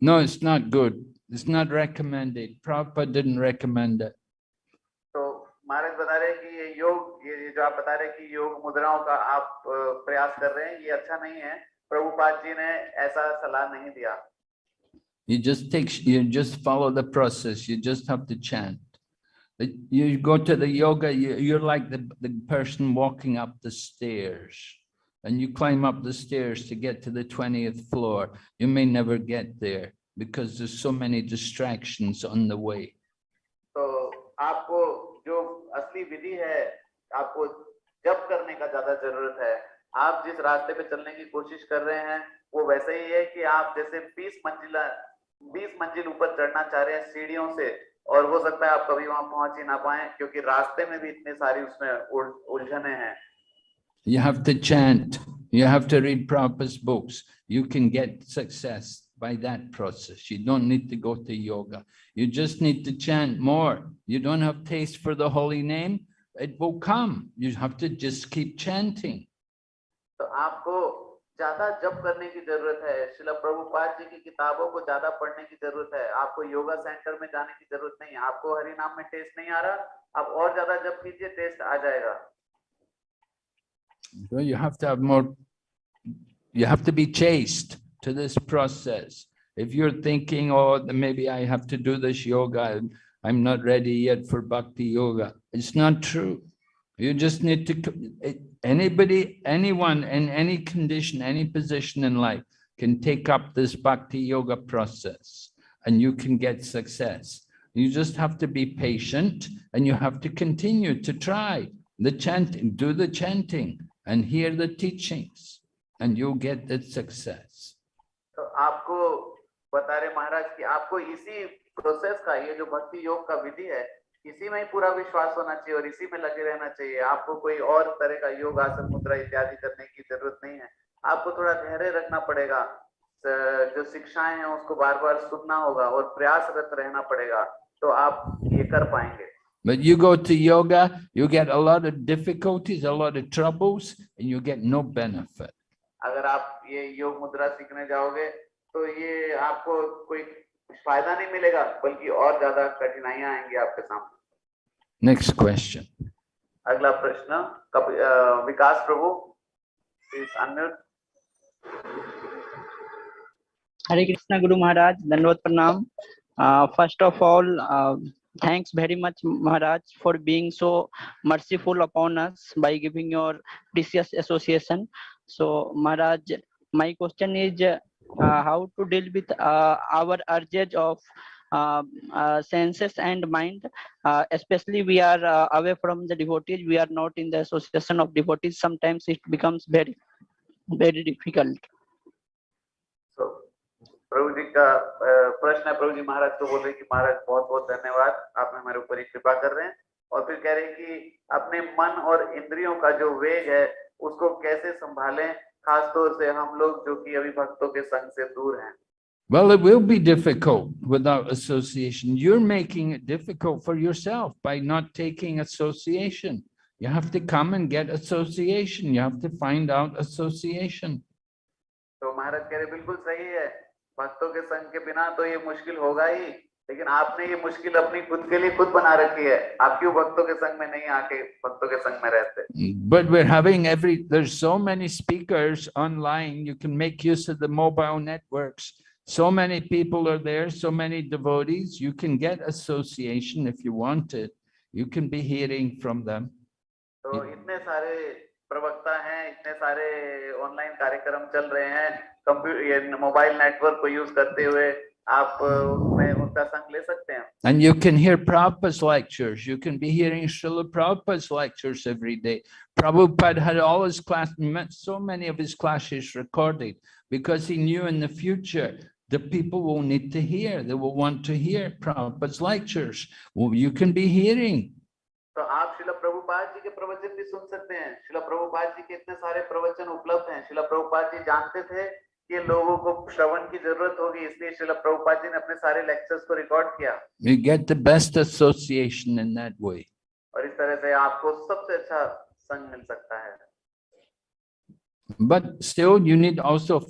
No, it's not good. It's not recommended. Prabhupada didn't recommend it. तो महाराज बता रहे हैं कि ये योग ये ये जो आप बता रहे हैं कि योग मुद्राओं का आप अ, प्रयास कर रहे हैं ये अच्छा नहीं है प्रभुपाद जी ने ऐसा सलाह नहीं दिया You just take, you just follow the process. You just have to chant. But You go to the yoga, you, you're like the, the person walking up the stairs. And you climb up the stairs to get to the twentieth floor. You may never get there because there's so many distractions on the way. तो आपको जो असली विधि है आपको जप करने का ज्यादा जरूरत है आप जिस रास्ते पे चलने की कोशिश कर रहे हैं वो वैसे ही है कि आप जैसे 20 मंजिला 20 मंजिल ऊपर चढ़ना चाह रहे हैं सीढ़ियों से और हो सकता है आप कभी वहाँ पहुँच ही ना पाए क्योंकि रास्ते में भी इतने सारी उसमें उल- उलझने हैं You have to chant. You have to read Prabhupada's books. You can get success by that process. You don't need to go to yoga. You just need to chant more. You don't have taste for the holy name. It will come. You have to just keep chanting. तो आपको ज़्यादा जप करने की ज़रूरत है शिला प्रभुपाद जी की किताबों को ज़्यादा पढ़ने की ज़रूरत है आपको योगा सेंटर में जाने की ज़रूरत नहीं है आपको हरि नाम में टेस्ट नहीं आ रहा आप और ज़्यादा जप कीजिए टेस्ट आ जाएगा So you have to have more, you have to be chaste to this process. If you're thinking, oh, maybe I have to do this yoga, I'm not ready yet for bhakti yoga. It's not true. You just need to, co- it- anybody, anyone in any condition, any position in life can take up this bhakti yoga process and you can get success. You just have to be patient and you have to continue to try the chanting, do the chanting and hear the teachings and you'll get the success. तो आपको बता रहे महाराज कि आपको इसी process का ये जो भक्ति योग का विधि है इसी में ही पूरा विश्वास होना चाहिए और इसी में लगे रहना चाहिए। आपको कोई और तरह का योग आसन मुद्रा इत्यादि करने की ज़रूरत नहीं है। आपको थोड़ा धैर्य रखना पड़ेगा। जो शिक्षाएँ हैं उसको बार बार सुनना होगा और प्रयासरत रहना पड़ेगा तो आप ये कर पाएँगे। But you go to yoga, you get a lot of difficulties, a lot of troubles, and you get no benefit. अगर आप ये योग मुद्रा सीखने जाओगे तो ये आपको कोई फ़ायदा नहीं मिलेगा बल्कि और ज़्यादा कठिनाइयाँ आएँगी आपके सामने। नेक्स्ट क्वेश्चन अगला प्रश्न विकास प्रभु हरे कृष्णा गुरु महाराज धन्यवाद प्रणाम। First of all thanks very much Maharaj for being so merciful upon us by giving your precious association so Maharaj my question is how to deal with uh, our urges of uh, uh, senses and mind. Uh, especially we are uh, away from the devotees. We are not in the association of devotees. Sometimes it becomes very, very difficult. तो प्रभु जी का अ, प्रश्न है प्रभु जी महाराज को बोल रहे हैं कि महाराज बहुत बहुत धन्यवाद आप हमारे ऊपर ही कृपा कर रहे हैं और फिर कह रहे हैं कि अपने मन और इंद्रियों का जो वेग है उसको कैसे संभालें खास तौर से हम लोग जो कि अभी भक्तों के संग से दूर हैं Well, it will be difficult without association. You're making it difficult for yourself by not taking association. You have to come and get association. You have to find out association. तो महाराज कह रहे बिल्कुल सही है भक्तों के संग के बिना तो ये मुश्किल होगा ही लेकिन आपने ये मुश्किल अपनी खुद के लिए खुद बना रखी है आप क्यों भक्तों के संग में नहीं आके भक्तों के संग में रहते But we're having every, there's so many speakers online. You can make use of the mobile networks. So many people are there, so many devotees. You can get association if you want it. You can be hearing from them. तो इतने सारे प्रवक्ता हैं इतने सारे online कार्यक्रम चल रहे हैं कंप्यूटर ये मोबाइल नेटवर्क को यूज़ करते हुए And you can hear Prabhupada's lectures. You can be hearing Srila Prabhupada's lectures every day. Prabhupada had all his class, so many of his classes recorded because he knew in the future the people will need to hear. They will want to hear Prabhupada's lectures. Well, you can be hearing. तो आप श्रील प्रभुपाद जी के प्रवचन भी सुन सकते हैं श्रील प्रभुपाद जी के इतने सारे प्रवचन उपलब्ध हैं श्रील प्रभुपाद जी जानते थे कि लोगों को श्रवण की जरूरत होगी इसलिए शिला प्रभुपाद जी ने अपने सारे लेक्चर्स को रिकॉर्ड किया You get the best association in that way. और इस तरह से आपको सबसे अच्छा संग मिल सकता है But still, you need also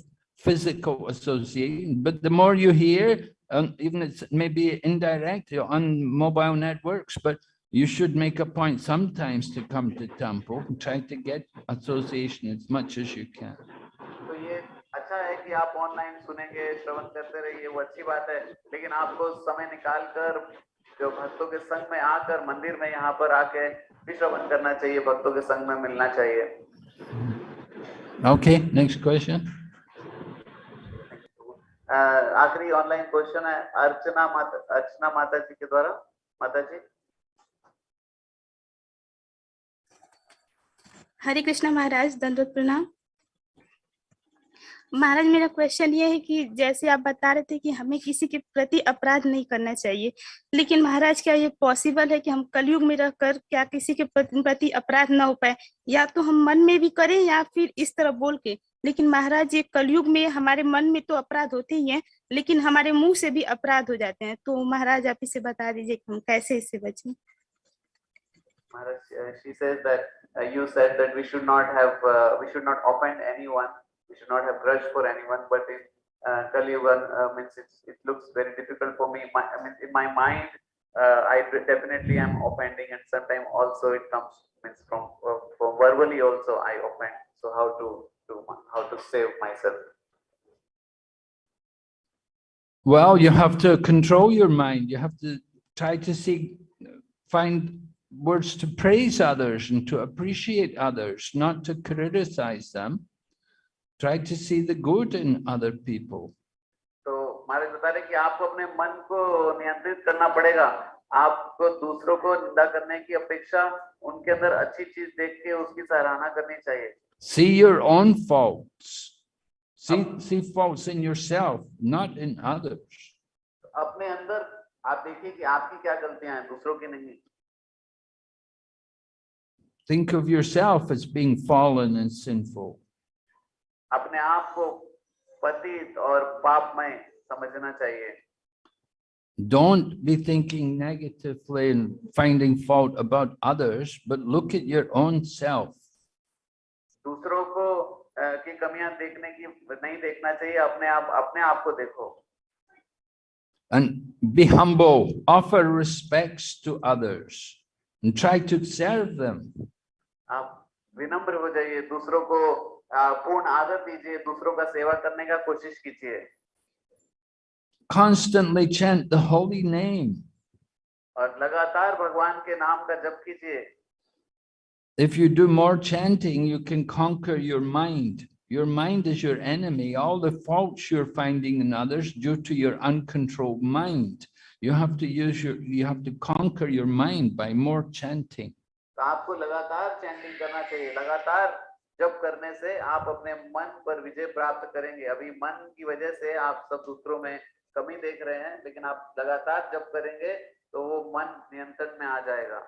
physical association. But the more you hear, um, even it's maybe indirect you're on mobile networks, but you should make a point sometimes to come to temple and try to get association as much as you can. तो ये अच्छा है कि आप online सुनेंगे श्रवण करते रहिए वो अच्छी बात है। लेकिन आपको समय निकाल कर जो भक्तों के संग में आकर मंदिर में यहाँ पर आके भी श्रवण करना चाहिए भक्तों के संग में मिलना चाहिए। Okay, next question. आखिरी ऑनलाइन क्वेश्चन है अर्चना माता अर्चना माता जी के द्वारा। माता जी हरे कृष्णा महाराज दंडवत प्रणाम महाराज मेरा क्वेश्चन ये है कि जैसे आप बता रहे थे कि हमें किसी के प्रति अपराध नहीं करना चाहिए लेकिन महाराज क्या ये पॉसिबल है कि हम कलयुग में रहकर क्या किसी के प्रति अपराध ना हो पाए? या तो हम मन में भी करें या फिर इस तरह बोल के। लेकिन महाराज ये कलयुग में हमारे मन में तो अपराध होते ही हैं लेकिन हमारे मुँह से भी अपराध हो जाते हैं। तो महाराज आप इसे बता दीजिए कि हम कैसे इससे बचें? Maharaj, uh, she says that uh, you said that we should not have, uh, we should not offend anyone, we should not have grudge for anyone, but in uh, Kali Yuga, uh, means it looks very difficult for me. My, I mean, in my mind, uh, I definitely am offending, and sometimes also it comes means from uh, from verbally also I offend. So how to do how to save myself? Well, you have to control your mind. You have to try to see, find words to praise others and to appreciate others, not to criticize them. Try to see the good in other people. तो महाराज बता रहे कि आपको अपने मन को नियंत्रित करना पड़ेगा आपको दूसरों को निंदा करने की अपेक्षा उनके अंदर अच्छी चीज देख के उसकी सराहना करनी चाहिए See your own faults. See, see faults in yourself, not in others. अपने अंदर आप देखिए कि आपकी क्या गलतियां हैं दूसरों की नहीं Think of yourself as being fallen and sinful. अपने आप को पतित और पापमय समझना चाहिए Don't be thinking negatively and finding fault about others, but look at your own self. दूसरों को अ, की कमियां देखने की नहीं देखना चाहिए अपने आप अपने आप को देखो And be humble, offer respects to others and try to serve them. आप विनम्र हो जाइए दूसरों को अ, पूर्ण आदर दीजिए दूसरों का सेवा करने का कोशिश कीजिए Constantly chant the holy name. और लगातार भगवान के नाम का जप कीजिए If you do more chanting, you can conquer your mind. Your mind is your enemy. All the faults you're finding in others due to your uncontrolled mind. You have to use your, you have to conquer your mind by more chanting. तो आपको लगातार chanting करना चाहिए लगातार जब करने से आप अपने मन पर विजय प्राप्त करेंगे अभी मन की वजह से आप सब दूसरों में कमी देख रहे हैं लेकिन आप लगातार जब करेंगे तो वो मन नियंत्रण में आ जाएगा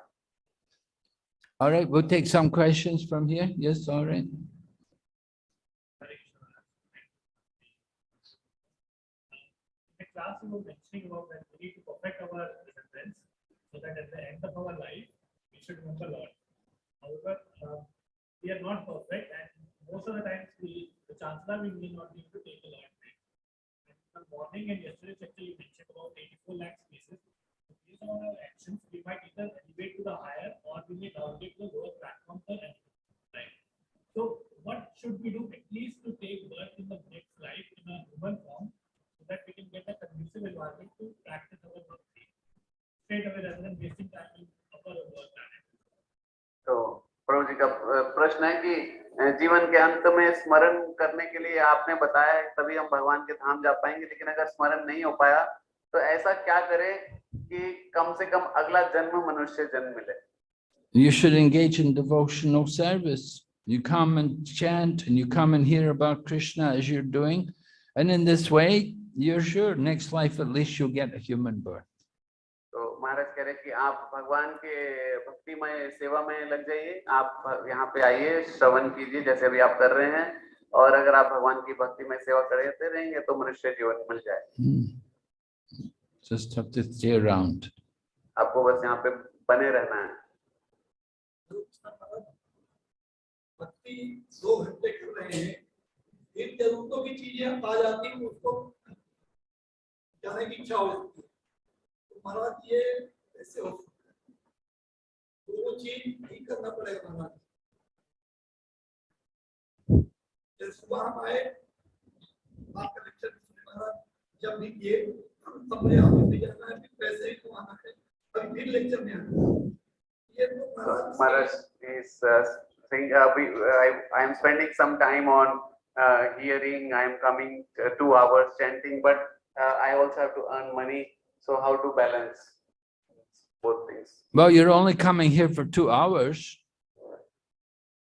All right, we'll take some questions from here. Yes, all right. In the class, you were mentioning about that we need to perfect our remembrance so that at the end of our life, we should remember Lord. However, uh, we are not perfect and most of the times we, the chances are we will not be able to take a Lord name. And in the morning and yesterday's lecture, you mentioned about eighty-four lakh spaces. Based on our actions, we might either elevate to the higher or we may downgrade to the lower platform for right? So what should we do at least to take birth in the next life in a human form so that we can get a conducive environment to practice our bhakti straight away rather than wasting time in upper or lower planet. तो प्रभु जी का प्रश्न है कि जीवन के अंत में स्मरण करने के लिए आपने बताया है तभी हम भगवान के धाम जा पाएँगे लेकिन अगर स्मरण नहीं हो पाया तो ऐसा क्या करें कि कम से कम अगला जन्म मनुष्य जन्म मिले You should engage in devotional service. You come and chant and you come and hear about Krishna as you're doing. And in this way, you're sure next life at least you'll get a human birth. महाराज कह रहे हैं कि आप भगवान के भक्ति में सेवा में लग जाइए। आप यहाँ पे आइए श्रवण कीजिए जैसे अभी आप कर रहे हैं। और अगर आप भगवान की भक्ति में सेवा करते रहेंगे तो मनुष्य जीवन मिल जाए Hmm. Just have to stay around. आपको बस यहाँ पे बने रहना है। भक्ति दो घंटे कर रहे हैं। इन जरूरतों की चीज़ें आ जाती हैं उसको जाने की इच्छा हो जाती है। तो महाराज ये कैसे हो है दोनों चीज़ नहीं करना पड़ेगा महाराज सुबह हम आए आपका लेक्चर सुने महाराज जब भी किए अपने आप में जाना है फिर पैसे भी कमाना है अभी फिर लेक्चर में आना ये तो Maharaj is uh, uh, we, I, I am spending some time on uh, hearing, I am coming uh, two hours chanting, but uh, I also have to earn money. So how to balance both things? Well, you're only coming here for two hours.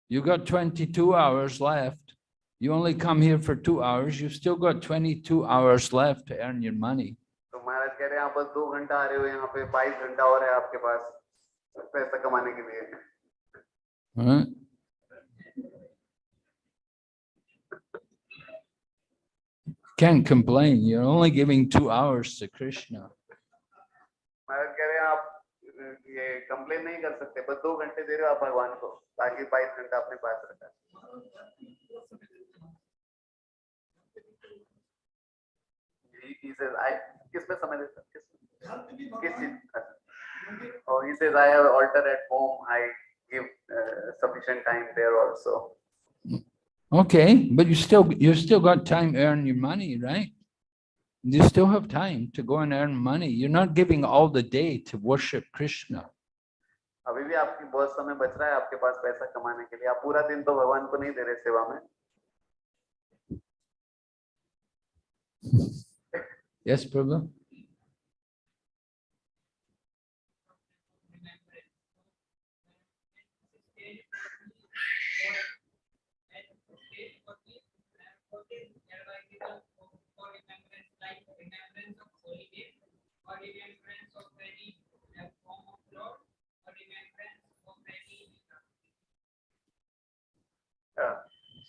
You got twenty-two hours left. You only come here for two hours. You've still got twenty-two hours left to earn your money. तो महाराज कह रहे हैं आप बस दो घंटा आ रहे हो यहाँ पे बाईस घंटा और है आपके पास पैसा कमाने के लिए all right? Can't complain. You're only giving two hours to Krishna. ये कंप्लेन नहीं कर सकते बस दो घंटे दे रहे हो आप भगवान को बाकी बाईस घंटा अपने पास रखा है किसमें किस किस चीज़ Oh, he says, I have altar at home. I give uh, sufficient time there also. Okay, but you still, you still got time to earn your money, right? You still have time to go and earn money. You're not giving all the day to worship Krishna. अभी भी आपकी बहुत समय बच रहा है आपके पास पैसा कमाने के लिए आप पूरा दिन तो भगवान को नहीं दे रहे सेवा में Yes, Prabhu?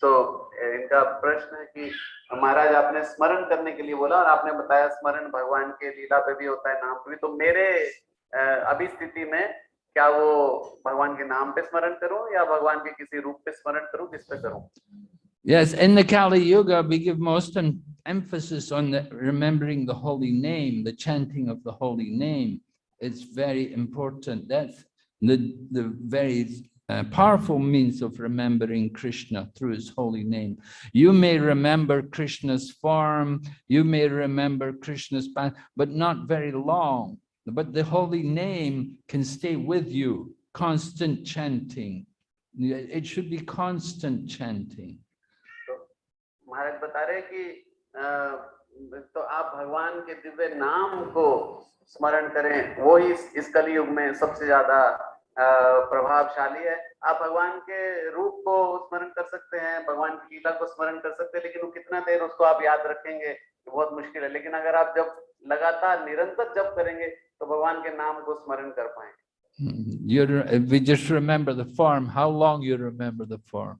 तो इनका प्रश्न है कि महाराज आपने स्मरण करने के लिए बोला और आपने बताया स्मरण भगवान के लीला पे भी होता है, नाम पे भी। तो मेरे अभी स्थिति में क्या वो भगवान के नाम पे स्मरण करूँ या भगवान के किसी रूप पे स्मरण करूँ किस पे करूँ? Yes, in the Kali Yuga, we give most em- emphasis on the remembering the holy name, the chanting of the holy name. It's very important. That's the, the very uh, powerful means of remembering Krishna through his holy name. You may remember Krishna's form, you may remember Krishna's path, but not very long. But the holy name can stay with you, constant chanting. It should be constant chanting. महाराज बता रहे कि तो आप भगवान के दिव्य नाम को स्मरण करें। वो ही इस, कलयुग में सबसे ज़्यादा प्रभावशाली है। आप भगवान के रूप को स्मरण कर सकते हैं भगवान की लीला को स्मरण कर सकते हैं लेकिन वो कितना देर उसको आप याद रखेंगे बहुत मुश्किल है। लेकिन अगर आप जब लगातार निरंतर जब करेंगे तो भगवान के नाम को स्मरण कर पाएँगे। You, we just remember the form, how long you remember the form?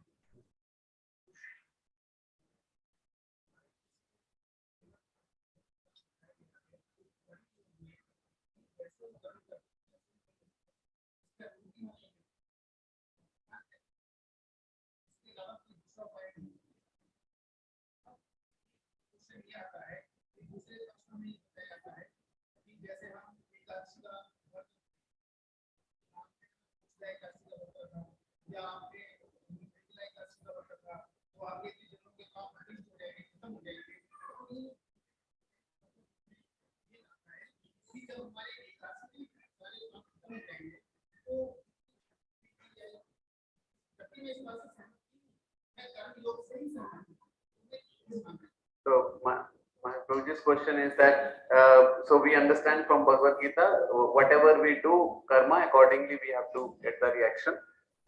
So my, my Prabhuji's question is that, uh, so we understand from Bhagavad Gita, uh, whatever we do karma, accordingly we have to get the reaction.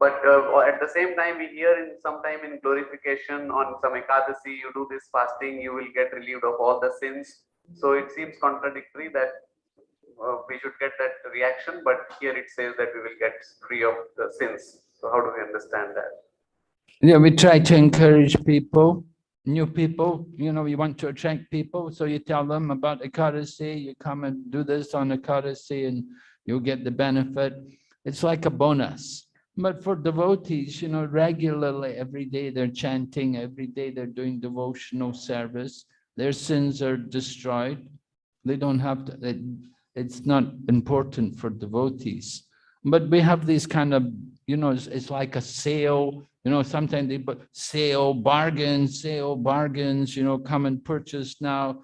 But uh, at the same time, we hear in sometime in glorification on some Ekadasi, you do this fasting, you will get relieved of all the sins. So it seems contradictory that uh, we should get that reaction, but here it says that we will get free of the sins. So how do we understand that? Yeah, we try to encourage people, new people, you know, you want to attract people, so you tell them about Ekadasi, you come and do this on Ekadasi and you'll get the benefit. It's like a bonus. But for devotees, you know, regularly, every day they're chanting, every day they're doing devotional service, their sins are destroyed. They don't have to, it, it's not important for devotees. But we have these kind of, you know, it's, it's like a sale, you know, sometimes they put sale, bargains, sale, bargains, you know, come and purchase now.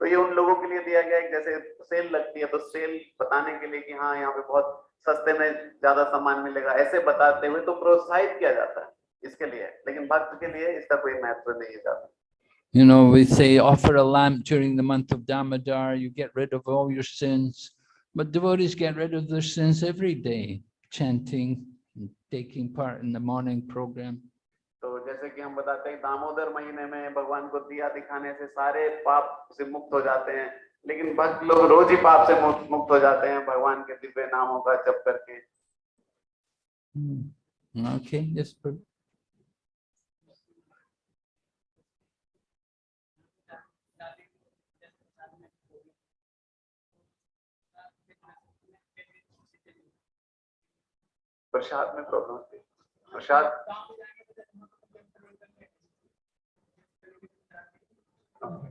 तो ये उन लोगों के लिए दिया गया है जैसे सेल लगती है तो सेल बताने के लिए कि हाँ यहाँ पे बहुत सस्ते में ज़्यादा सामान मिलेगा ऐसे बताते हुए तो प्रोत्साहित किया जाता है इसके लिए लेकिन भक्त के लिए इसका कोई महत्व नहीं है ज़्यादा You know, we say offer a lamp during the month of Damodar, you get rid of all your sins. But devotees get rid of their sins every day, chanting, and taking part in the morning program. तो जैसे कि हम बताते हैं दामोदर महीने में भगवान को दिया दिखाने से सारे पाप से मुक्त हो जाते हैं लेकिन भक्त लोग रोज ही पाप से मुक्त हो जाते हैं भगवान के दिव्य नामों का जप करके. Okay, yes, प्रसाद में प्रॉब्लम होती है। प्रसाद? So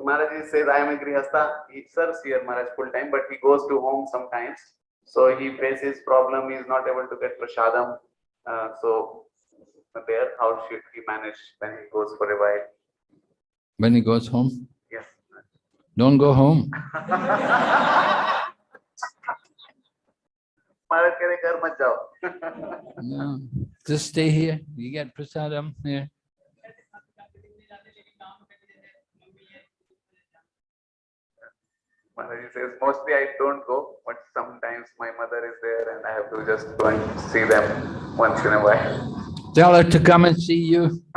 Maharaj says, I am a Grihastha. He serves here Maharaj full time, but he goes to home sometimes. So he faces his problem, he is not able to get prasadam. Uh, so there, how should he manage when he goes for a while? When he goes home? Yes. Don't go home. *laughs* *laughs* just stay here. You get prasadam here. Balaji says, mostly I don't go, but sometimes my mother is there and I have to just go and see them once in a while. Tell her to come and see you. *laughs*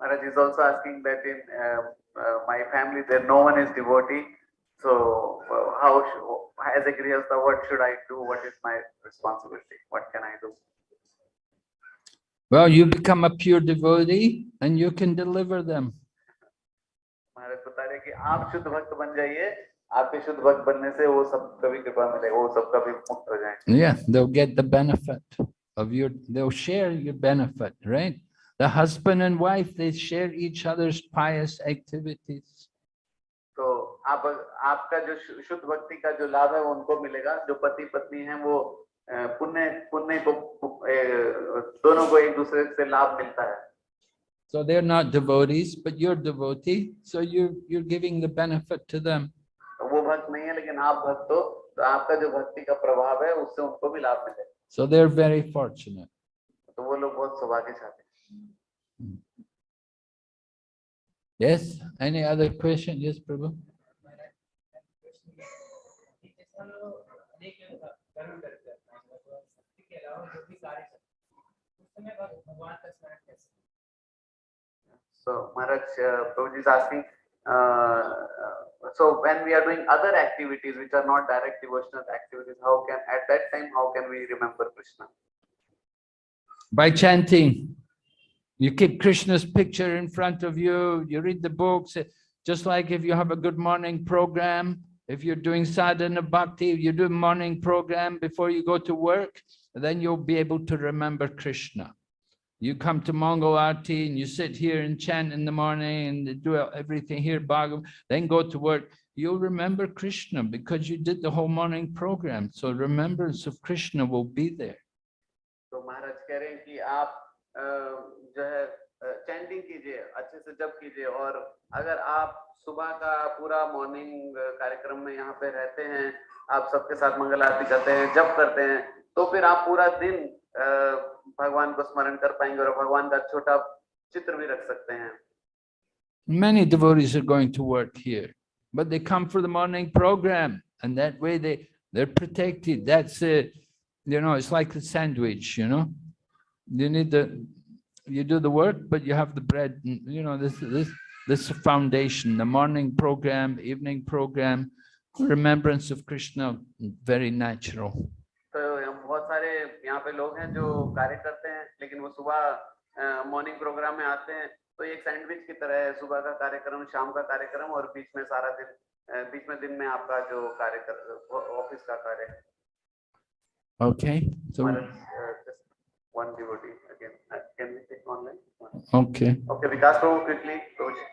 Maharaj is also asking that in uh, uh, my family there no one is devotee so uh, how should, as a Grihastha, what should I do? What is my responsibility? What can I do? Well, you become a pure devotee and you can deliver them. Yeah, they'll get the benefit of your, they'll share your benefit, right? The husband and wife, they share each other's pious activities. तो आप आपका जो शुद्ध भक्ति का जो लाभ है वो उनको मिलेगा जो पति पत्नी है वो पुण्य पुण्य को दोनों को एक दूसरे से लाभ मिलता है So they're not devotees, but you're devotee, so you're, you're giving the benefit to them. तो वो भक्त नहीं है लेकिन आप भक्त हो तो आपका जो भक्ति का प्रभाव है उससे उनको भी लाभ मिलेगा So they're very fortunate. तो वो लोग बहुत सौभाग्यशाली हैं। Yes, any other question? Yes, Prabhu? So Maharaj, uh, Prabhuji is asking, uh, uh, so when we are doing other activities which are not direct devotional activities, how can, at that time, how can we remember Krishna? By chanting. You keep Krishna's picture in front of you, you read the books, just like if you have a good morning program, if you're doing sadhana bhakti, you do morning program before you go to work, then you'll be able to remember Krishna. You come to Mangal Arti and you sit here and chant in the morning and do everything here, Bhagavad, then go to work. You'll remember Krishna because you did the whole morning program. So remembrance of Krishna will be there. So Maharaj, हैं अ, है chanting कीजिए अच्छे से जप कीजिए और अगर आप सुबह का पूरा मॉर्निंग कार्यक्रम में यहाँ पे रहते हैं आप सबके साथ मंगल आरती करते हैं जप करते हैं तो फिर आप पूरा दिन भगवान को स्मरण कर पाएँगे और भगवान का छोटा चित्र भी रख सकते हैं Many devotees are going to work here, but they come for the morning program and that way they, they're protected. That's a, you know, it's like the sandwich, you know? You need the, you do the work, but you have the bread, and, you know, this, this, this foundation, the morning program, evening program, remembrance of Krishna, very natural. तो यहाँ बहुत सारे यहाँ पे लोग हैं जो कार्य करते हैं लेकिन वो सुबह मॉर्निंग प्रोग्राम में आते हैं तो एक सैंडविच की तरह है सुबह का कार्यक्रम शाम का कार्यक्रम और बीच में सारा दिन अ, बीच में दिन में आपका जो कार्य कर ऑफिस का कार्य Okay, so, Maharaj, uh, just one devotee again can we take online okay. okay Vikas Prabhu quickly Prabhuji.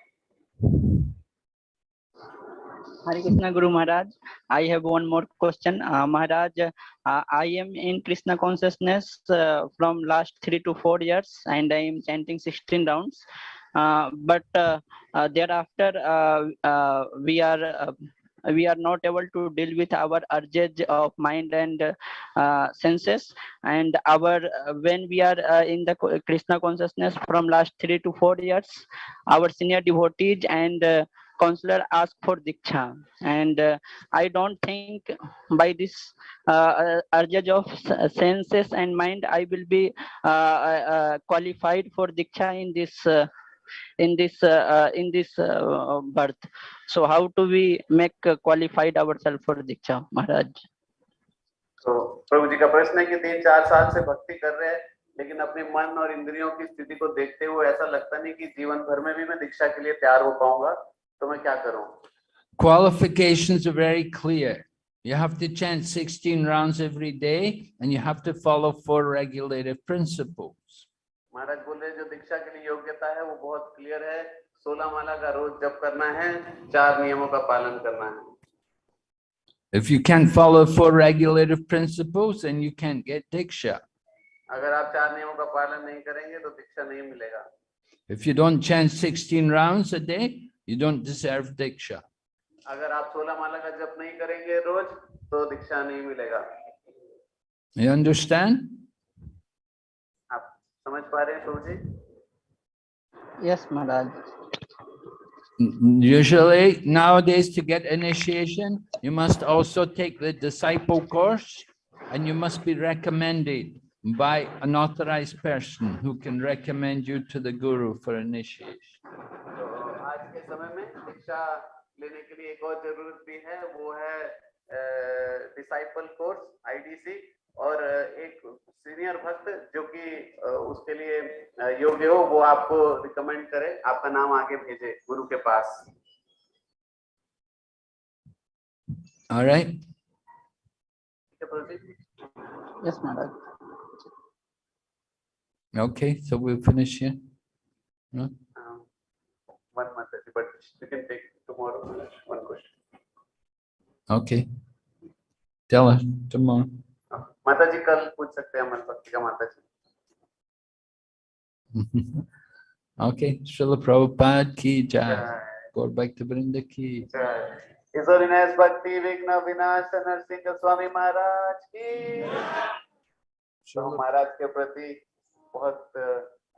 Hare Krishna Guru Maharaj. I have one more question. Uh, Maharaj, uh, I am in Krishna consciousness uh, from last three to four years and I am chanting 16 rounds. Uh, but uh, uh, thereafter, uh, uh, we are uh, we are not able to deal with our urges of mind and uh, senses. And our uh, when we are uh, in the krishna consciousness from last 3 to 4 years our senior devotees and uh, counselor ask for diksha. And uh, i don't think by this uh, uh, urges of senses and mind i will be uh, qualified for diksha in this in this uh, uh, in this uh, birth so how do we make uh, qualified ourselves for diksha maharaj तो प्रभु जी का प्रश्न है कि तीन चार साल से भक्ति कर रहे हैं लेकिन अपने मन और इंद्रियों की स्थिति को देखते हुए ऐसा लगता नहीं कि जीवन भर में भी मैं दीक्षा के लिए तैयार हो पाऊंगा तो मैं क्या करूं Qualifications are very clear. You have to chant 16 rounds every day and you have to follow four regulative principles. महाराज बोल जो दीक्षा के लिए योग्यता है वो बहुत क्लियर है सोलह माला का रोज जप करना है चार नियमों का पालन करना है If you can't follow four regulative principles, then you can't get diksha. अगर आप चार नियमों का पालन नहीं करेंगे तो दीक्षा नहीं मिलेगा If you don't chant 16 rounds a day, you don't deserve diksha. अगर आप सोलह माला का जप नहीं करेंगे रोज तो दीक्षा नहीं मिलेगा You understand? आप समझ पा रहे हैं प्रभु जी yes maharaj N- Usually nowadays to get initiation, you must also take the disciple course and you must be recommended by an authorized person who can recommend you to the guru for initiation. तो आज के समय में शिक्षा लेने के लिए एक और जरूरत भी है वो है डिसाइपल कोर्स आईडीसी और एक सीनियर भक्त जो कि उसके लिए योग्य हो वो आपको रिकमेंड करे आपका नाम आगे भेजे गुरु के पास All right? है Yes, Maharaj. Okay, so we'll finish here. No? Um, one month, but you can take tomorrow one question. Okay. Tell us tomorrow. माता जी कल पूछ सकते हैं अमन भक्ति का माता जी *laughs* Srila Prabhupada ki jai. जय। Back to Vrinda ki. जय। His Holiness भक्ति विघ्न विनाश नरसिंह स्वामी महाराज की। तो महाराज के प्रति बहुत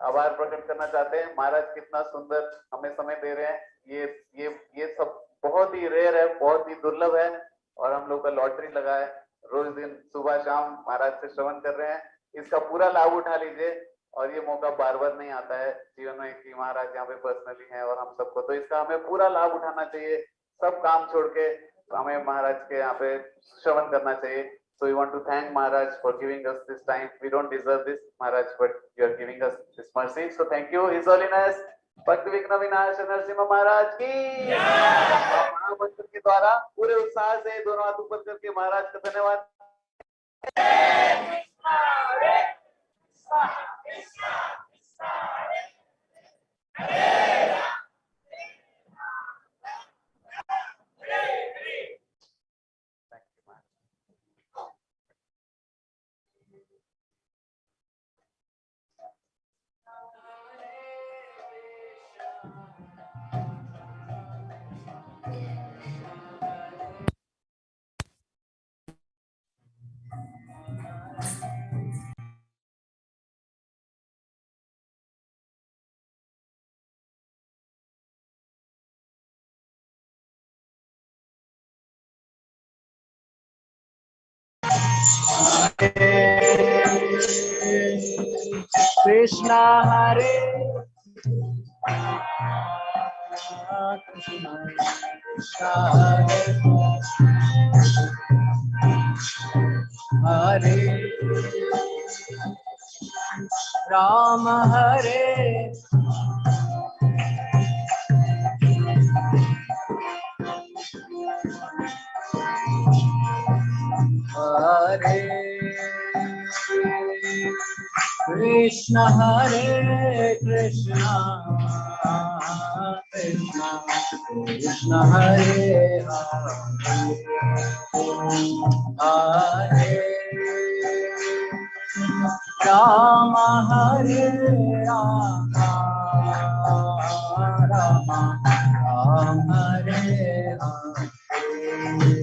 आभार प्रकट करना चाहते हैं। महाराज कितना सुंदर हमें समय दे रहे हैं। ये ये ये सब बहुत ही रेयर है बहुत ही दुर्लभ है। और हम लोग का लॉटरी लगा है। रोज दिन सुबह शाम महाराज से श्रवण कर रहे हैं इसका पूरा लाभ उठा लीजिए और ये मौका बार बार नहीं आता है जीवन में कि महाराज यहाँ पे पर्सनली हैं और हम सबको तो इसका हमें पूरा लाभ उठाना चाहिए सब काम छोड़ के हमें महाराज के यहाँ पे श्रवण करना चाहिए So we want to thank Maharaj for giving us this time. We don't deserve this, Maharaj, but you are giving us this mercy. So thank you, His Holiness Bhakti विघ्न विनाश नरसिंह महाराज की महामंत्र के द्वारा पूरे उत्साह से दोनों हाथ ऊपर करके महाराज का धन्यवाद Thank कृष्णा हरे कृष्ण हरे Ram Hare Hare Krishna Hare Krishna Krishna Krishna Hare Hare Hare. Rama Hare Rama Rama Rama Hare Hare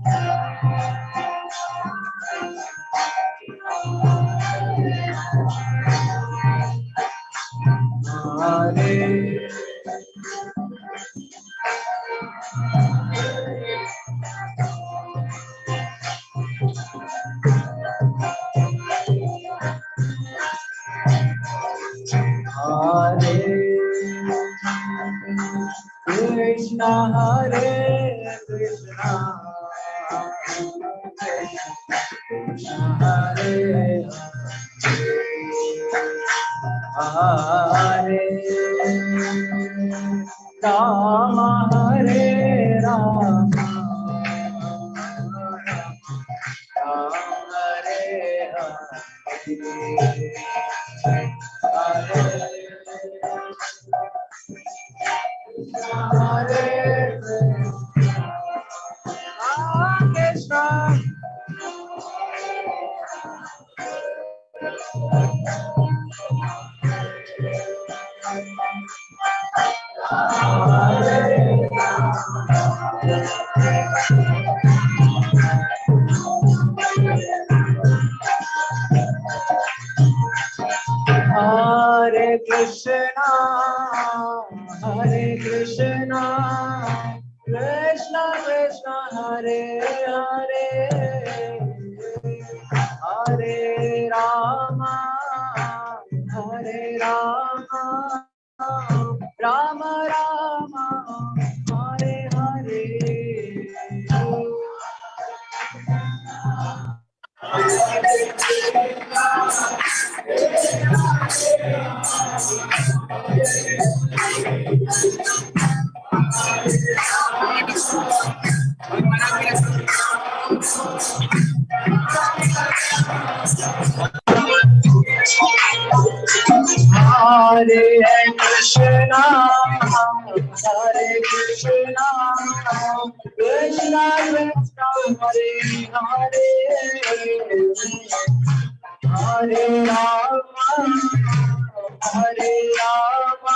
Hare Rama,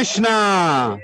Krishna.